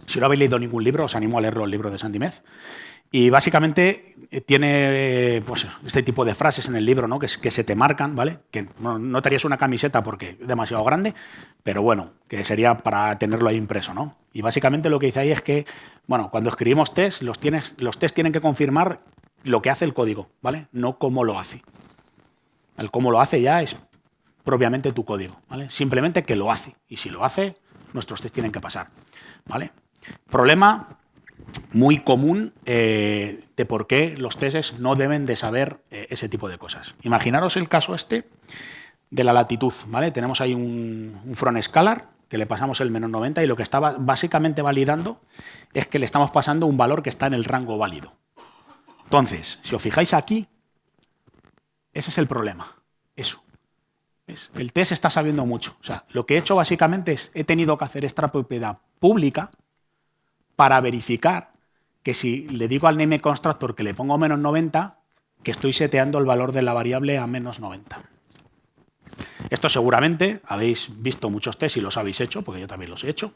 Si no habéis leído ningún libro, os animo a leerlo el libro de Sandy Meth. Y básicamente eh, tiene pues, este tipo de frases en el libro ¿no? que, se te marcan, ¿vale? Que no, te harías una camiseta porque es demasiado grande, pero bueno, que sería para tenerlo ahí impreso, ¿no? Y básicamente lo que dice ahí es que, bueno, cuando escribimos test, los, tienes, los test tienen que confirmar lo que hace el código, ¿vale? No cómo lo hace. El cómo lo hace ya es propiamente tu código, ¿vale? Simplemente que lo hace. Y si lo hace, nuestros test tienen que pasar, ¿vale? Problema muy común eh, de por qué los tests no deben de saber eh, ese tipo de cosas. Imaginaros el caso este de la latitud. ¿vale? Tenemos ahí un, front scalar que le pasamos el menos 90 y lo que está básicamente validando es que le estamos pasando un valor que está en el rango válido. Entonces, si os fijáis aquí, ese es el problema. Eso. El test está sabiendo mucho. O sea, lo que he hecho básicamente es, he tenido que hacer esta propiedad pública para verificar que si le digo al name constructor que le pongo menos 90, que estoy seteando el valor de la variable a menos 90. Esto seguramente habéis visto muchos tests y los habéis hecho, porque yo también los he hecho.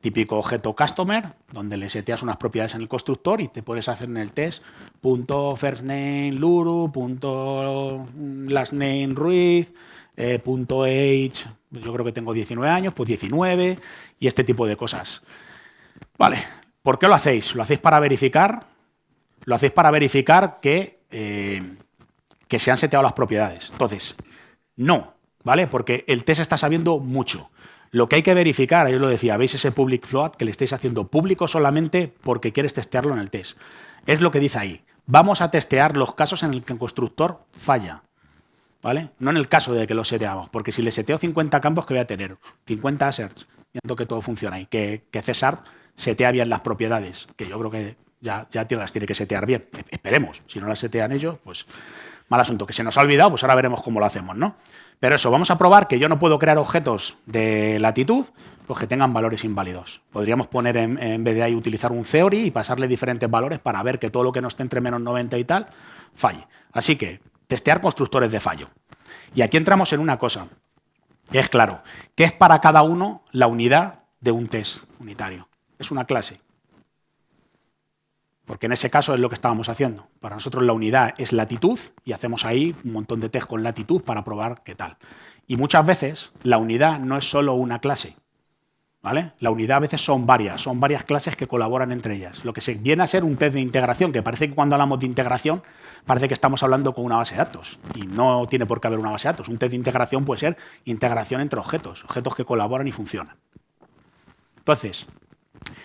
Típico objeto customer, donde le seteas unas propiedades en el constructor y te puedes hacer en el test punto first name punto eh, punto age, yo creo que tengo 19 años, pues 19 y este tipo de cosas. Vale, ¿por qué lo hacéis? ¿Lo hacéis para verificar? Lo hacéis para verificar que, eh, que se han seteado las propiedades. Entonces, no, ¿vale? Porque el test está sabiendo mucho. Lo que hay que verificar, ahí lo decía, veis ese public float que le estáis haciendo público solamente porque quieres testearlo en el test. Es lo que dice ahí. Vamos a testear los casos en el que el constructor falla. ¿Vale? No en el caso de que lo seteamos, porque si le seteo 50 campos, que voy a tener? 50 asserts, viendo que todo funciona y que, César setea bien las propiedades, que yo creo que ya, ya las tiene que setear bien. Esperemos, si no las setean ellos, pues mal asunto. Que se nos ha olvidado, pues ahora veremos cómo lo hacemos, ¿no? Pero eso, vamos a probar que yo no puedo crear objetos de latitud pues que tengan valores inválidos. Podríamos poner en, vez de ahí utilizar un theory y pasarle diferentes valores para ver que todo lo que no esté entre menos 90 y tal falle. Así que testear constructores de fallo. Y aquí entramos en una cosa, que es claro, ¿qué es para cada uno la unidad de un test unitario? Es una clase. Porque en ese caso es lo que estábamos haciendo. Para nosotros la unidad es latitud y hacemos ahí un montón de test con latitud para probar qué tal. Y muchas veces la unidad no es solo una clase. ¿vale? La unidad a veces son varias, son varias clases que colaboran entre ellas. Lo que se viene a ser un test de integración, que parece que cuando hablamos de integración parece que estamos hablando con una base de datos. Y no tiene por qué haber una base de datos. Un test de integración puede ser integración entre objetos, objetos que colaboran y funcionan. Entonces,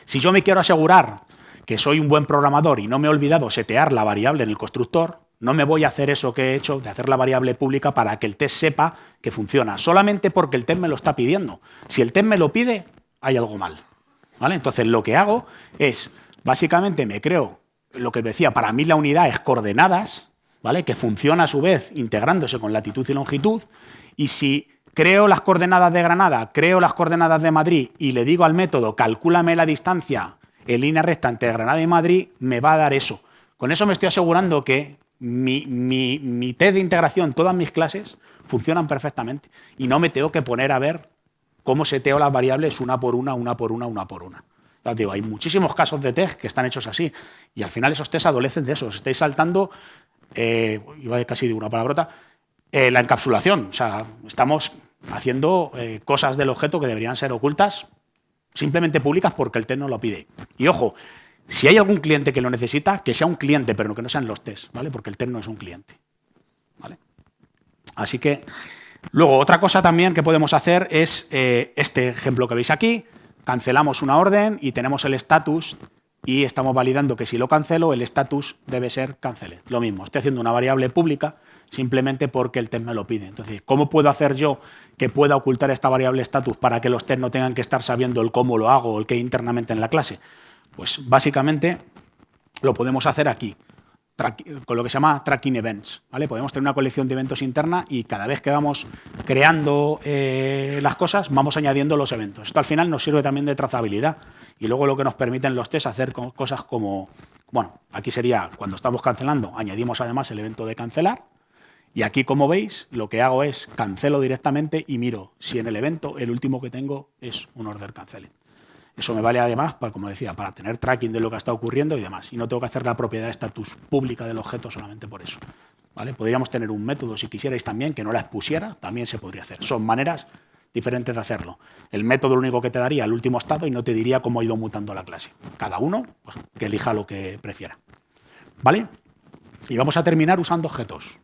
si yo me quiero asegurar que soy un buen programador y no me he olvidado setear la variable en el constructor, no me voy a hacer eso que he hecho, de hacer la variable pública para que el test sepa que funciona, solamente porque el test me lo está pidiendo. Si el test me lo pide, hay algo mal. ¿vale? Entonces, lo que hago es, básicamente me creo, lo que decía, para mí la unidad es coordenadas, ¿vale? que funciona a su vez integrándose con latitud y longitud, y si creo las coordenadas de Granada, creo las coordenadas de Madrid y le digo al método, calcúlame la distancia en línea recta entre Granada y Madrid, me va a dar eso. Con eso me estoy asegurando que mi, mi, test de integración, todas mis clases, funcionan perfectamente. Y no me tengo que poner a ver cómo seteo las variables una por una, una por una, una por una. Ya digo, hay muchísimos casos de test que están hechos así. Y al final esos test adolecen de eso. Os estáis saltando, eh, iba casi de una palabrota, eh, la encapsulación. O sea, estamos haciendo eh, cosas del objeto que deberían ser ocultas simplemente públicas porque el test no lo pide. Y ojo, si hay algún cliente que lo necesita, que sea un cliente, pero que no sean los tests, ¿vale? Porque el test no es un cliente. ¿vale? Así que, luego, otra cosa también que podemos hacer es eh, este ejemplo que veis aquí. Cancelamos una orden y tenemos el status y estamos validando que si lo cancelo, el status debe ser cancele. Lo mismo, estoy haciendo una variable pública simplemente porque el test me lo pide. Entonces, ¿cómo puedo hacer yo que pueda ocultar esta variable status para que los test no tengan que estar sabiendo el cómo lo hago o el qué internamente en la clase? Pues básicamente lo podemos hacer aquí, con lo que se llama tracking events. Podemos tener una colección de eventos interna y cada vez que vamos creando eh, las cosas, vamos añadiendo los eventos. Esto al final nos sirve también de trazabilidad y luego lo que nos permiten los tests hacer cosas como, bueno, aquí sería cuando estamos cancelando, añadimos además el evento de cancelar, y aquí, como veis, lo que hago es cancelo directamente y miro si en el evento el último que tengo es un order canceling. Eso me vale además, para, como decía, para tener tracking de lo que está ocurriendo y demás. Y no tengo que hacer la propiedad estatus pública del objeto solamente por eso. ¿vale? Podríamos tener un método, si quisierais también, que no la expusiera, también se podría hacer. Son maneras diferentes de hacerlo. El método lo único que te daría el último estado y no te diría cómo ha ido mutando la clase. Cada uno pues, que elija lo que prefiera. ¿Vale? Y vamos a terminar usando objetos.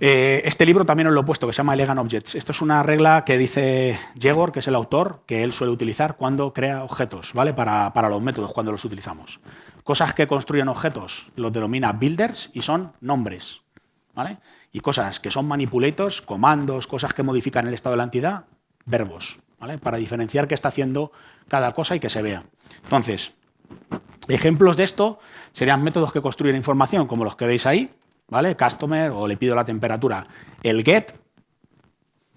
Eh, este libro también os lo he puesto, que se llama Elegant Objects. Esto es una regla que dice Jegor, que es el autor, que él suele utilizar cuando crea objetos, ¿vale? Para, los métodos, cuando los utilizamos. Cosas que construyen objetos los denomina builders y son nombres, ¿vale? Y cosas que son manipulators, comandos, cosas que modifican el estado de la entidad, verbos, ¿vale? Para diferenciar qué está haciendo cada cosa y que se vea. Entonces, ejemplos de esto serían métodos que construyen información, como los que veis ahí, ¿vale? Customer o le pido la temperatura. El get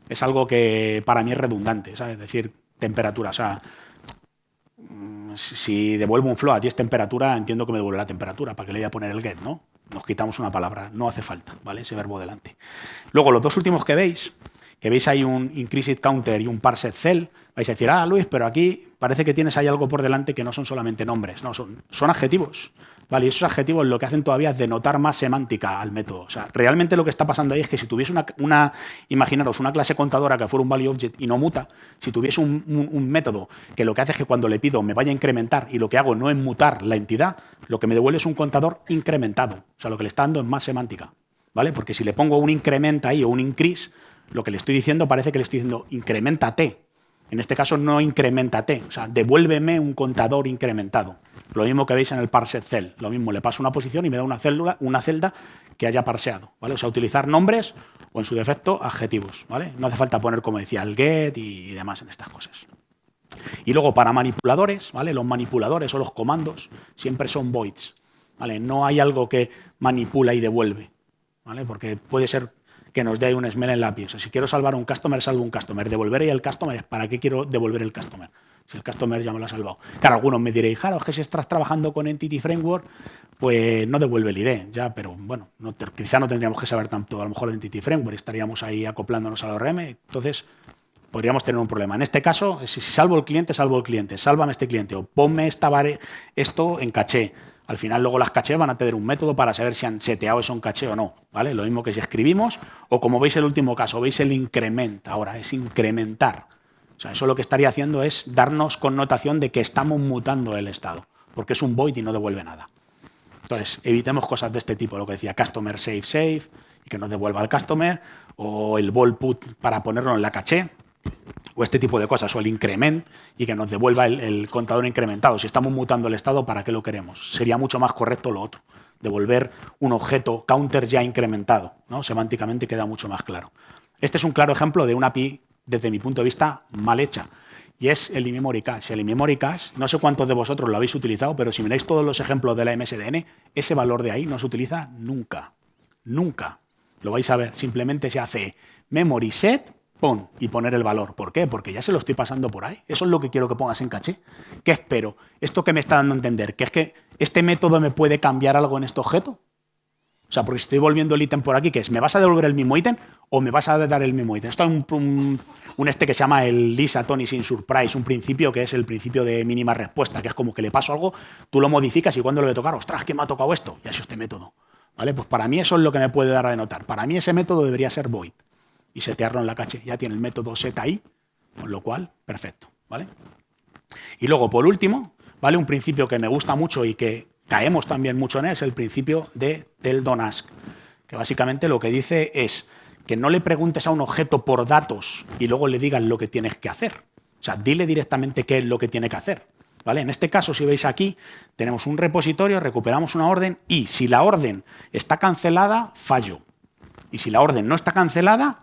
es algo que para mí es redundante, ¿sabes? Es decir, temperatura. O sea, mm, si devuelvo un float y es temperatura, entiendo que me devuelve la temperatura, para que le voy a poner el get, ¿no? Nos quitamos una palabra, no hace falta, ¿vale? Ese verbo delante. Luego, los dos últimos que veis, que veis ahí un increased counter y un parsed cell, vais a decir, ah, Luis, pero aquí parece que tienes ahí algo por delante que no son solamente nombres, no, son, son adjetivos. Vale, y esos adjetivos lo que hacen todavía es denotar más semántica al método. O sea, realmente lo que está pasando ahí es que si tuviese una, imaginaros, una clase contadora que fuera un value object y no muta, si tuviese un, método que lo que hace es que cuando le pido me vaya a incrementar y lo que hago no es mutar la entidad, lo que me devuelve es un contador incrementado. O sea, lo que le está dando es más semántica. ¿Vale? Porque si le pongo un incrementa ahí o un increase, lo que le estoy diciendo parece que le estoy diciendo incrementate. En este caso no incrementate, o sea, devuélveme un contador incrementado. Lo mismo que veis en el parse cell. Lo mismo, le paso una posición y me da una, una celda que haya parseado. ¿vale? O sea, utilizar nombres o, en su defecto, adjetivos. ¿vale? No hace falta poner, como decía, el get y demás en estas cosas. Y luego, para manipuladores, ¿vale? los manipuladores o los comandos siempre son voids. ¿vale? No hay algo que manipula y devuelve. ¿vale? Porque puede ser que nos dé un smell en lápiz. O sea, si quiero salvar un customer, salvo un customer. Devolver el customer, ¿para qué quiero devolver el customer? si el customer ya me lo ha salvado. Claro, algunos me diréis, claro, es que si estás trabajando con Entity Framework, pues no devuelve el ID, ya, pero bueno, quizá no tendríamos que saber tanto a lo mejor de Entity Framework, estaríamos ahí acoplándonos al ORM, entonces podríamos tener un problema. En este caso, si, salvo el cliente, salvo el cliente, sálvame este cliente o ponme esta esto en caché. Al final luego las caché van a tener un método para saber si han seteado eso en caché o no. ¿vale? Lo mismo que si escribimos o como veis el último caso, veis el increment ahora, es incrementar. O sea, eso lo que estaría haciendo es darnos connotación de que estamos mutando el estado, porque es un void y no devuelve nada. Entonces, evitemos cosas de este tipo, lo que decía customer save save, y que nos devuelva el customer, o el vol put para ponerlo en la caché, o este tipo de cosas, o el increment, y que nos devuelva el, contador incrementado. Si estamos mutando el estado, ¿para qué lo queremos? Sería mucho más correcto lo otro, devolver un objeto counter ya incrementado. ¿no? Semánticamente queda mucho más claro. Este es un claro ejemplo de una API desde mi punto de vista, mal hecha. Y es el in-memory cache. El in-memory cache, no sé cuántos de vosotros lo habéis utilizado, pero si miráis todos los ejemplos de la MSDN, ese valor de ahí no se utiliza nunca. Nunca. Lo vais a ver. Simplemente se hace memory set, pon, y poner el valor. ¿Por qué? Porque ya se lo estoy pasando por ahí. Eso es lo que quiero que pongas en caché. ¿Qué espero? Esto que me está dando a entender, que es que este método me puede cambiar algo en este objeto. O sea, porque estoy volviendo el ítem por aquí, que es, ¿me vas a devolver el mismo ítem o me vas a dar el mismo ítem? Esto es un, este que se llama el Lisa Tony sin surprise, un principio que es el principio de mínima respuesta, que es como que le paso algo, tú lo modificas y cuando lo voy a tocar, ostras, ¿qué me ha tocado esto? Y así este método. ¿Vale? Pues para mí eso es lo que me puede dar a denotar. Para mí ese método debería ser void y setearlo en la caché. Ya tiene el método set ahí, con lo cual, perfecto. ¿vale? Y luego, por último, ¿vale? un principio que me gusta mucho y que caemos también mucho en él, es el principio de del don't ask, que básicamente lo que dice es que no le preguntes a un objeto por datos y luego le digas lo que tienes que hacer. O sea, dile directamente qué es lo que tiene que hacer. ¿Vale? En este caso, si veis aquí, tenemos un repositorio, recuperamos una orden y si la orden está cancelada, fallo. Y si la orden no está cancelada,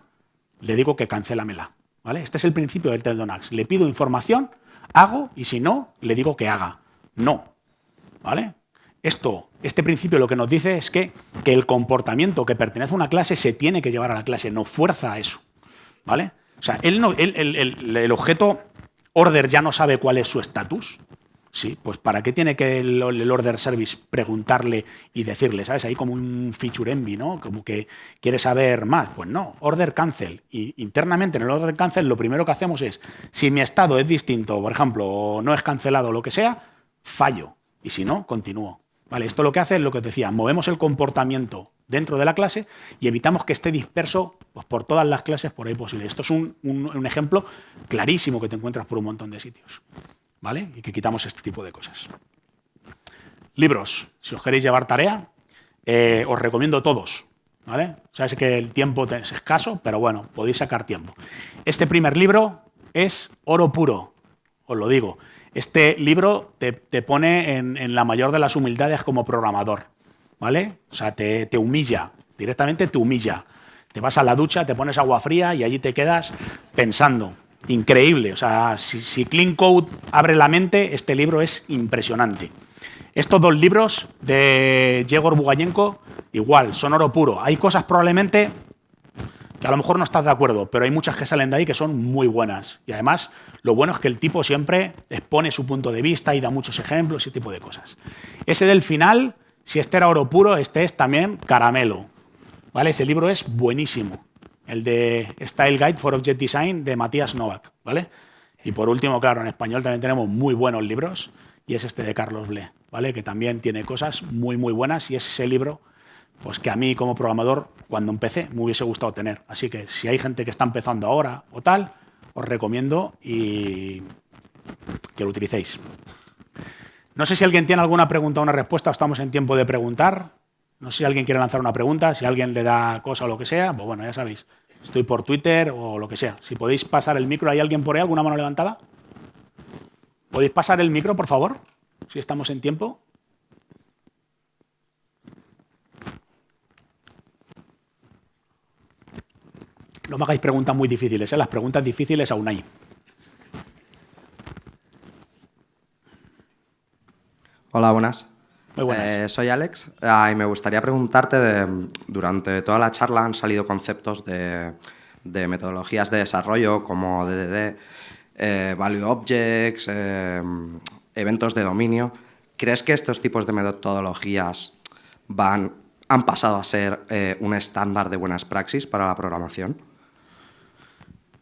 le digo que cancélamela. ¿Vale? Este es el principio del Teldonax. Le pido información, hago y si no, le digo que haga. No. ¿Vale? Esto, este principio lo que nos dice es que, que, el comportamiento que pertenece a una clase se tiene que llevar a la clase, no fuerza a eso. ¿Vale? O sea, él no, el, objeto order ya no sabe cuál es su estatus. Sí, pues ¿para qué tiene que el, order service preguntarle y decirle, ¿sabes? Ahí como un feature envy, ¿no? Como que quiere saber más. Pues no, order cancel. Y internamente en el order cancel lo primero que hacemos es, si mi estado es distinto, por ejemplo, o no es cancelado o lo que sea, fallo. Y si no, continúo. Vale, esto lo que hace es lo que os decía, movemos el comportamiento dentro de la clase y evitamos que esté disperso pues, por todas las clases por ahí posible. Esto es un, ejemplo clarísimo que te encuentras por un montón de sitios. ¿Vale? Y que quitamos este tipo de cosas. Libros. Si os queréis llevar tarea, eh, os recomiendo todos. ¿Vale? Sabes que el tiempo es escaso, pero bueno, podéis sacar tiempo. Este primer libro es oro puro, os lo digo. Este libro te, pone en, la mayor de las humildades como programador, ¿vale? O sea, te, humilla, directamente te humilla. Te vas a la ducha, te pones agua fría y allí te quedas pensando. Increíble. O sea, si, Clean Code abre la mente, este libro es impresionante. Estos dos libros de Yegor Bugayenko, igual, son oro puro. Hay cosas probablemente que a lo mejor no estás de acuerdo, pero hay muchas que salen de ahí que son muy buenas. Y además, lo bueno es que el tipo siempre expone su punto de vista y da muchos ejemplos, ese tipo de cosas. Ese del final, si este era oro puro, este es también caramelo. ¿Vale? Ese libro es buenísimo. El de Style Guide for Object Design de Matías Novak. ¿vale? Y por último, claro, en español también tenemos muy buenos libros y es este de Carlos Ble, ¿vale? que también tiene cosas muy, muy buenas y es ese libro pues que a mí como programador, cuando empecé, me hubiese gustado tener. Así que si hay gente que está empezando ahora o tal, os recomiendo y que lo utilicéis. No sé si alguien tiene alguna pregunta o una respuesta, estamos en tiempo de preguntar. No sé si alguien quiere lanzar una pregunta, si alguien le da cosa o lo que sea, pues bueno, ya sabéis. Estoy por Twitter o lo que sea. Si podéis pasar el micro, ¿hay alguien por ahí? ¿Alguna mano levantada? ¿Podéis pasar el micro, por favor? Si estamos en tiempo. No me hagáis preguntas muy difíciles, ¿eh? las preguntas difíciles aún hay. Hola, buenas. Muy buenas. Eh, soy Alex ah, y me gustaría preguntarte, de, durante toda la charla han salido conceptos de, metodologías de desarrollo como DDD, eh, Value Objects, eh, eventos de dominio. ¿Crees que estos tipos de metodologías van, han pasado a ser un estándar de buenas praxis para la programación?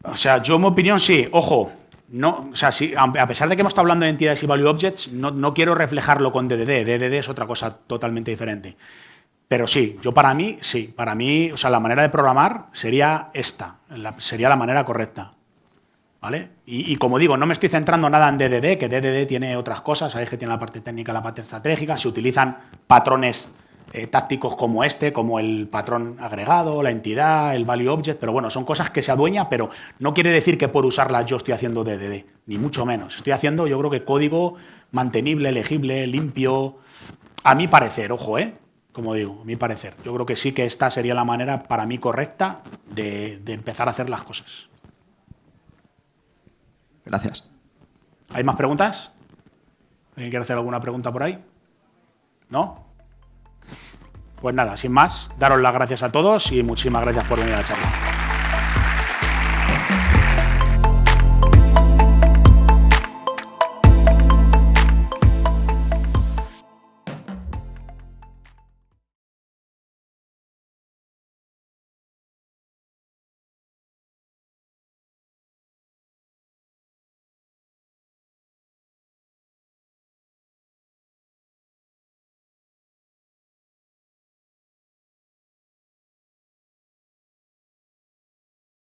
O sea, yo en mi opinión sí, ojo, no, o sea, a pesar de que hemos estado hablando de entidades y value objects, no, quiero reflejarlo con DDD, DDD es otra cosa totalmente diferente. Pero sí, yo para mí, sí, para mí, o sea, la manera de programar sería esta, sería la manera correcta. ¿Vale? Y, y, como digo, no me estoy centrando nada en DDD, que DDD tiene otras cosas, sabéis que tiene la parte técnica, la parte estratégica, se utilizan patrones eh, tácticos como este, como el patrón agregado, la entidad, el value object, pero bueno, son cosas que se adueña, pero no quiere decir que por usarlas yo estoy haciendo DDD, ni mucho menos. Estoy haciendo, yo creo que código mantenible, legible, limpio, a mi parecer, ojo, ¿eh? Como digo, a mi parecer. Yo creo que sí que esta sería la manera para mí correcta de, de empezar a hacer las cosas. Gracias. ¿Hay más preguntas? ¿Alguien quiere hacer alguna pregunta por ahí? ¿No? Pues nada, sin más, daros las gracias a todos y muchísimas gracias por venir a la charla.